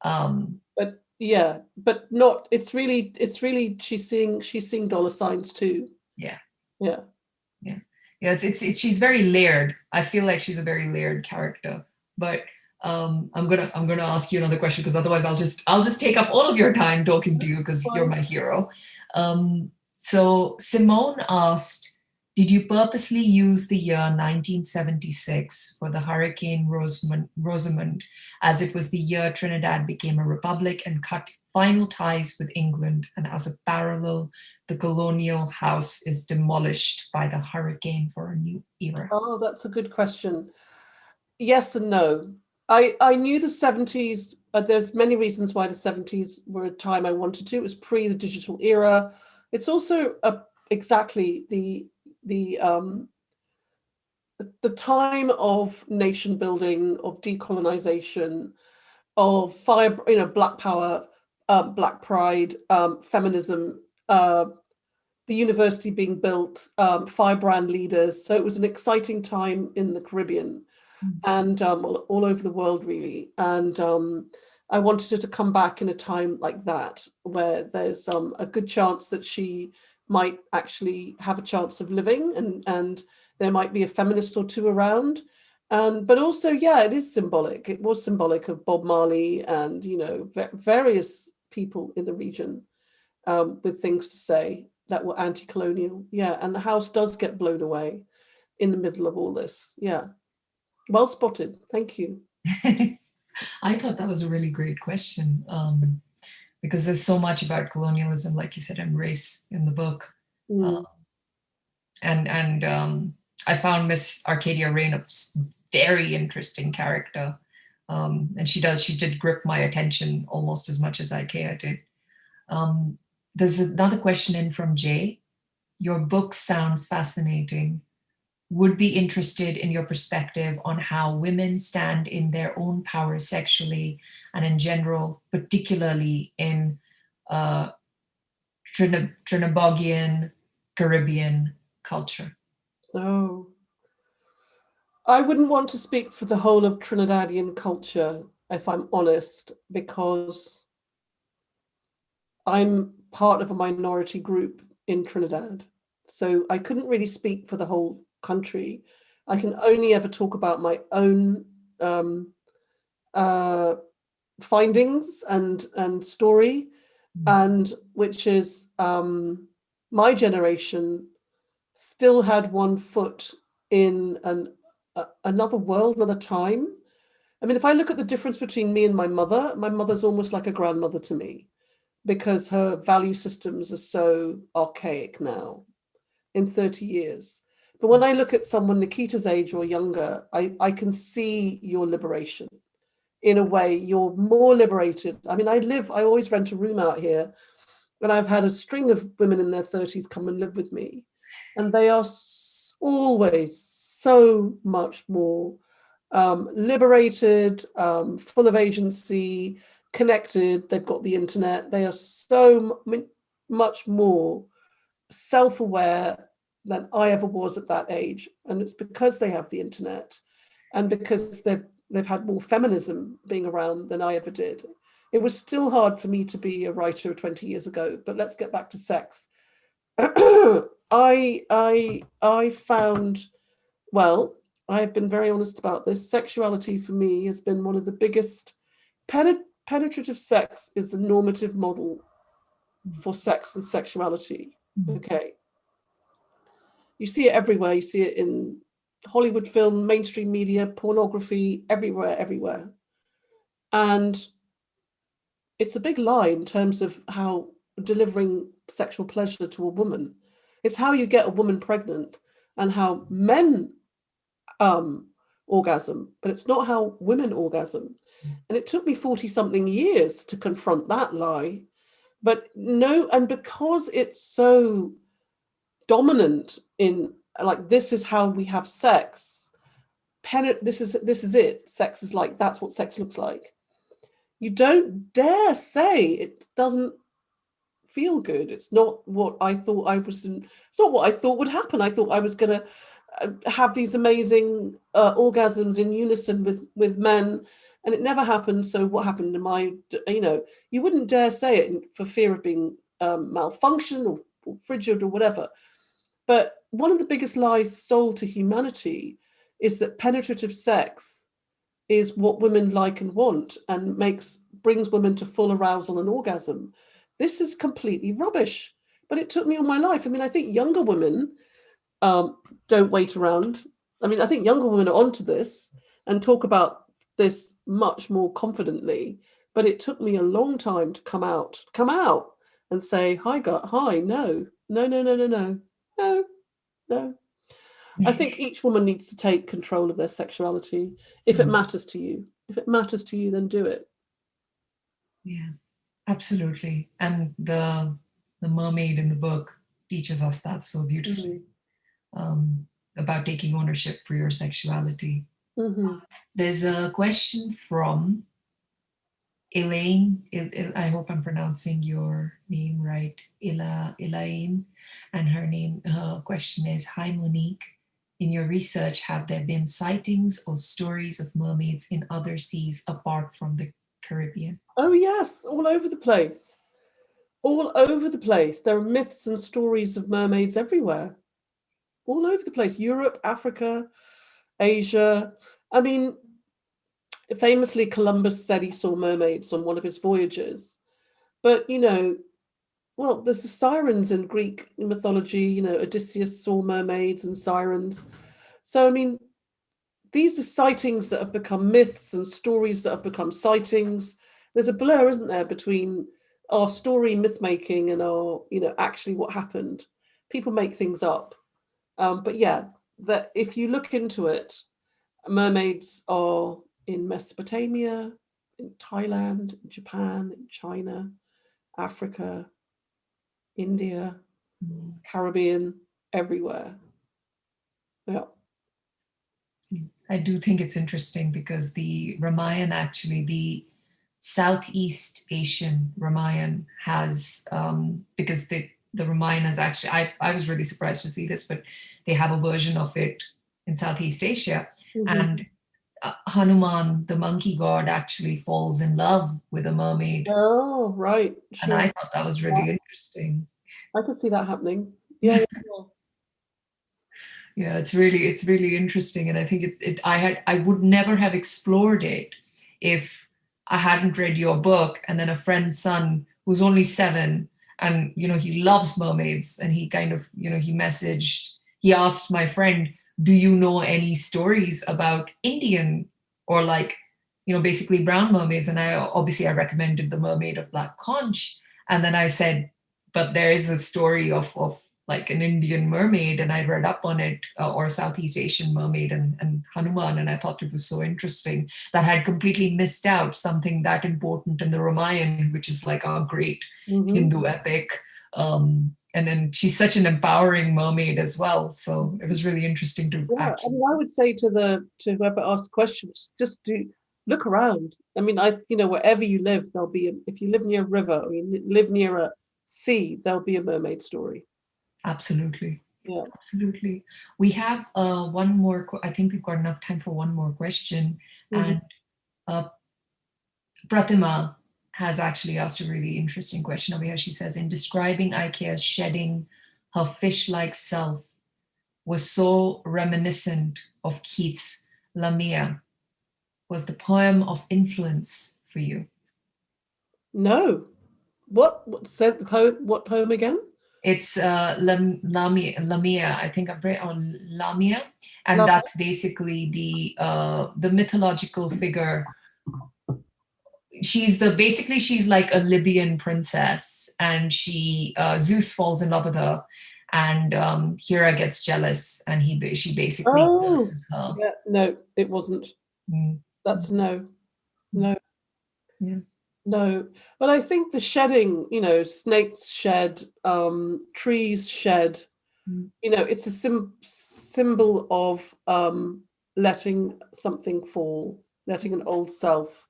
Speaker 2: Um,
Speaker 3: but yeah, but not, it's really, it's really, she's seeing, she's seeing dollar signs too.
Speaker 2: Yeah.
Speaker 3: Yeah.
Speaker 2: Yeah. Yeah. It's, it's, it's, she's very layered. I feel like she's a very layered character, but um, I'm gonna I'm gonna ask you another question because otherwise I'll just I'll just take up all of your time talking to you because you're my hero. Um, so Simone asked, did you purposely use the year 1976 for the Hurricane Rosamond, Rosamond as it was the year Trinidad became a republic and cut final ties with England and as a parallel, the colonial house is demolished by the hurricane for a new era?
Speaker 3: Oh, that's a good question. Yes and no. I, I knew the 70s, but there's many reasons why the 70s were a time I wanted to. It was pre the digital era. It's also a, exactly the the um, the time of nation building, of decolonization, of fire, you know, black power, um, black pride, um, feminism, uh, the university being built, um, firebrand leaders. So it was an exciting time in the Caribbean mm and um, all, all, over the world, really. And um, I wanted her to come back in a time like that, where there's um, a good chance that she might actually have a chance of living and, and there might be a feminist or two around. And, but also, yeah, it is symbolic. It was symbolic of Bob Marley and, you know, various people in the region um, with things to say that were anti-colonial. Yeah, and the house does get blown away in the middle of all this. Yeah, well spotted. Thank you. <laughs>
Speaker 2: I thought that was a really great question um, because there's so much about colonialism, like you said, and race in the book. Mm. Um, and and um, I found Miss Arcadia Rain a very interesting character. Um, and she does, she did grip my attention almost as much as Aycayia did. Um, there's another question in from Jay. Your book sounds fascinating would be interested in your perspective on how women stand in their own power sexually and in general, particularly in uh, Caribbean culture.
Speaker 3: Oh, I wouldn't want to speak for the whole of Trinidadian culture, if I'm honest, because I'm part of a minority group in Trinidad. So I couldn't really speak for the whole country. I can only ever talk about my own um, uh, findings and and story, mm. and which is um, my generation still had one foot in an another world, another time. I mean, if I look at the difference between me and my mother, my mother's almost like a grandmother to me because her value systems are so archaic now in 30 years. But when I look at someone Nikita's age or younger, I, I can see your liberation. In a way, you're more liberated. I mean, I live, I always rent a room out here, and I've had a string of women in their 30s come and live with me. And they are always so much more um, liberated, um, full of agency, connected. They've got the internet. They are so much more self-aware than I ever was at that age. And it's because they have the internet and because they've, they've had more feminism being around than I ever did. It was still hard for me to be a writer 20 years ago, but let's get back to sex. <clears throat> I, I, I found, well, I've been very honest about this. Sexuality for me has been one of the biggest, penetrative sex is the normative model for sex and sexuality. Mm-hmm. Okay you see it everywhere. You see it in Hollywood film, mainstream media, pornography, everywhere, everywhere. And it's a big lie in terms of how delivering sexual pleasure to a woman. It's how you get a woman pregnant and how men um, orgasm, but it's not how women orgasm. And it took me 40 something years to confront that lie. But no, and because it's so dominant in like this is how we have sex Pen this is this is it sex is like that's what sex looks like you don't dare say it doesn't feel good it's not what i thought i was in, it's not what i thought would happen i thought i was gonna have these amazing uh, orgasms in unison with with men and it never happened so what happened to my you know you wouldn't dare say it for fear of being um, malfunction or, or frigid or whatever but one of the biggest lies sold to humanity is that penetrative sex is what women like and want and makes brings women to full arousal and orgasm. This is completely rubbish. But it took me all my life. I mean, I think younger women um, don't wait around. I mean, I think younger women are onto this and talk about this much more confidently. But it took me a long time to come out, come out and say, hi, gut, hi, no, no, no, no, no, no. No, no. I think <laughs> each woman needs to take control of their sexuality if it mm. matters to you. If it matters to you, then do it.
Speaker 2: Yeah, absolutely. And the the mermaid in the book teaches us that so beautifully mm -hmm. Um, about taking ownership for your sexuality. Mm -hmm. There's a question from Elaine, I hope I'm pronouncing your name right, Ila, Elaine, and her name, her question is, Hi Monique, in your research, have there been sightings or stories of mermaids in other seas apart from the Caribbean?
Speaker 3: Oh yes, all over the place. All over the place. There are myths and stories of mermaids everywhere. All over the place, Europe, Africa, Asia. I mean, famously, Columbus said he saw mermaids on one of his voyages. But, you know, well, there's the sirens in Greek mythology, you know, Odysseus saw mermaids and sirens. So, I mean, these are sightings that have become myths and stories that have become sightings. There's a blur, isn't there, between our story myth making and our, you know, actually what happened. People make things up. Um, but yeah, that if you look into it, mermaids are in Mesopotamia, in Thailand, Japan, China, Africa, India, mm. Caribbean, everywhere. Yeah.
Speaker 2: I do think it's interesting because the Ramayan actually, the Southeast Asian Ramayan has, um, because the, the Ramayan is actually, I, I was really surprised to see this, but they have a version of it in Southeast Asia. Mm -hmm. And uh, Hanuman, the monkey god, actually falls in love with a mermaid.
Speaker 3: Oh, right.
Speaker 2: Sure. And I thought that was really yeah. interesting.
Speaker 3: I could see that happening. Yeah. yeah. <laughs>
Speaker 2: yeah, it's really, it's really interesting. And I think it, it, I had, I would never have explored it if I hadn't read your book. And then a friend's son who's only seven and, you know, he loves mermaids and he kind of, you know, he messaged, he asked my friend, do you know any stories about Indian or like, you know, basically brown mermaids? And I obviously I recommended the mermaid of Black Conch. And then I said, but there is a story of, of like an Indian mermaid and I read up on it uh, or Southeast Asian mermaid and, and Hanuman and I thought it was so interesting that I had completely missed out something that important in the Ramayana, which is like our great mm -hmm. Hindu epic. Um, and then she's such an empowering mermaid as well. So it was really interesting to
Speaker 3: yeah, actually. I, mean, I would say to the to whoever asked questions, just do look around. I mean, I you know wherever you live, there'll be a, if you live near a river or you live near a sea, there'll be a mermaid story.
Speaker 2: Absolutely.
Speaker 3: Yeah,
Speaker 2: absolutely. We have uh, one more. I think we've got enough time for one more question. Mm -hmm. And uh, Pratima has actually asked a really interesting question over here. She says, in describing Aycayia's shedding her fish-like self was so reminiscent of Keats' Lamia. Was the poem of influence for you?
Speaker 3: No. What, what said the poem, what poem again?
Speaker 2: It's uh, Lamia, Lamia, I think I'm right on Lamia, and Lamia. that's basically the uh, the mythological figure she's the basically she's like a Libyan princess and she uh, Zeus falls in love with her and um, Hera gets jealous and he she basically
Speaker 3: oh, her. Yeah, no, it wasn't. Mm. That's no, no.
Speaker 2: Yeah.
Speaker 3: No, but I think the shedding, you know, snakes shed, um, trees shed, mm. you know, it's a sim symbol of um, letting something fall, letting an old self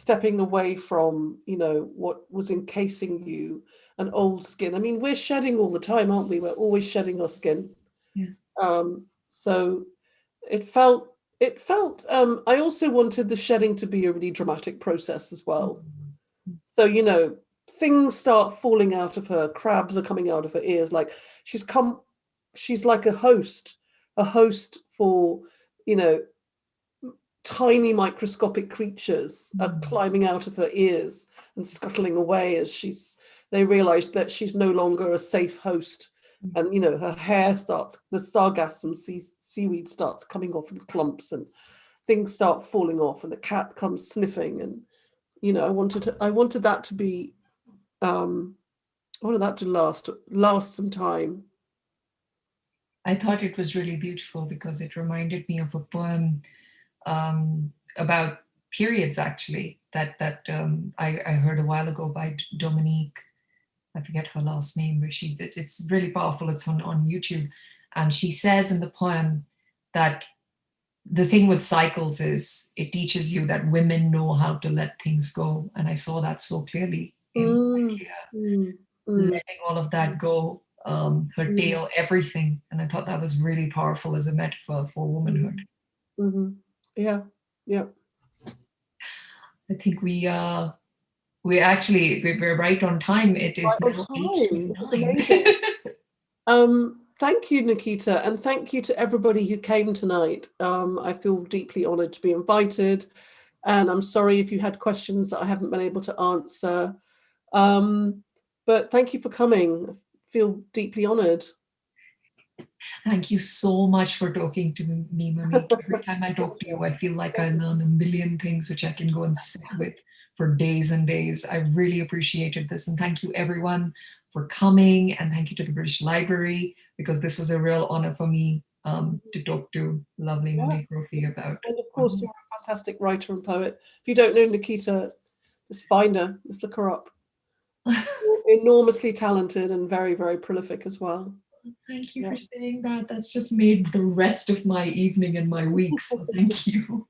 Speaker 3: stepping away from, you know, what was encasing you, an old skin. I mean, we're shedding all the time, aren't we? We're always shedding our skin.
Speaker 2: Yeah.
Speaker 3: Um, so it felt, it felt, um, I also wanted the shedding to be a really dramatic process as well. So, you know, things start falling out of her, crabs are coming out of her ears, like she's come, she's like a host, a host for, you know, tiny microscopic creatures are mm. climbing out of her ears and scuttling away as she's they realized that she's no longer a safe host mm. and you know her hair starts the sargassum sea, seaweed starts coming off in clumps and things start falling off and the cat comes sniffing and you know i wanted to i wanted that to be um i wanted that to last last some time
Speaker 2: i thought it was really beautiful because it reminded me of a poem um, about periods actually that that um, I, I, heard a while ago by Dominique. I forget her last name, but she's it, it's really powerful. It's on on YouTube, and she says in the poem that the thing with cycles is it teaches you that women know how to let things go, and I saw that so clearly in mm, mm, mm. letting all of that go, um, her mm. tail, everything, and I thought that was really powerful as a metaphor for womanhood.
Speaker 3: -hmm. Yeah, yeah.
Speaker 2: I think we uh we actually we, we're right on time. It is,
Speaker 3: right time. amazing. <laughs> um thank you, Nikita, and thank you to everybody who came tonight. Um, I feel deeply honoured to be invited, and I'm sorry if you had questions that I haven't been able to answer. Um, but thank you for coming. I feel deeply honoured.
Speaker 2: Thank you so much for talking to me, Monique. Every <laughs> time I talk to you, I feel like I learn a million things which I can go and sit with for days and days. I really appreciated this. And thank you everyone for coming. And thank you to the British Library, because this was a real honor for me um, to talk to lovely yeah. Monique Roffey about.
Speaker 3: And of course, um, you're a fantastic writer and poet. If you don't know Nikita, just find her, just look her up. <laughs> enormously talented and very, very prolific as well.
Speaker 2: Thank you yeah. for saying that. That's just made the rest of my evening and my week. So thank <laughs> you.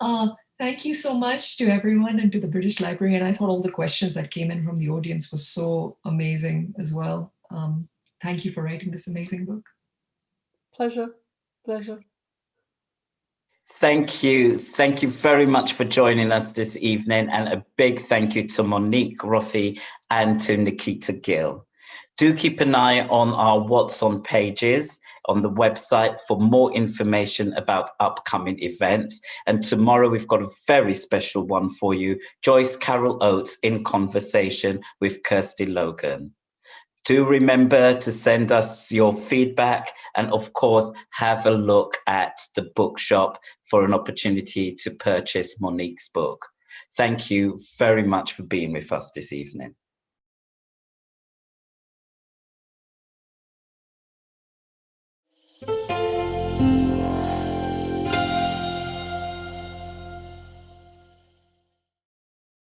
Speaker 2: Uh, thank you so much to everyone and to the British Library. And I thought all the questions that came in from the audience was so amazing as well. Um, thank you for writing this amazing book.
Speaker 3: Pleasure. Pleasure.
Speaker 1: Thank you. Thank you very much for joining us this evening. And a big thank you to Monique Roffey and to Nikita Gill. Do keep an eye on our What's On pages on the website for more information about upcoming events. And tomorrow we've got a very special one for you, Joyce Carol Oates in conversation with Kirsty Logan. Do remember to send us your feedback and of course, have a look at the bookshop for an opportunity to purchase Monique's book. Thank you very much for being with us this evening.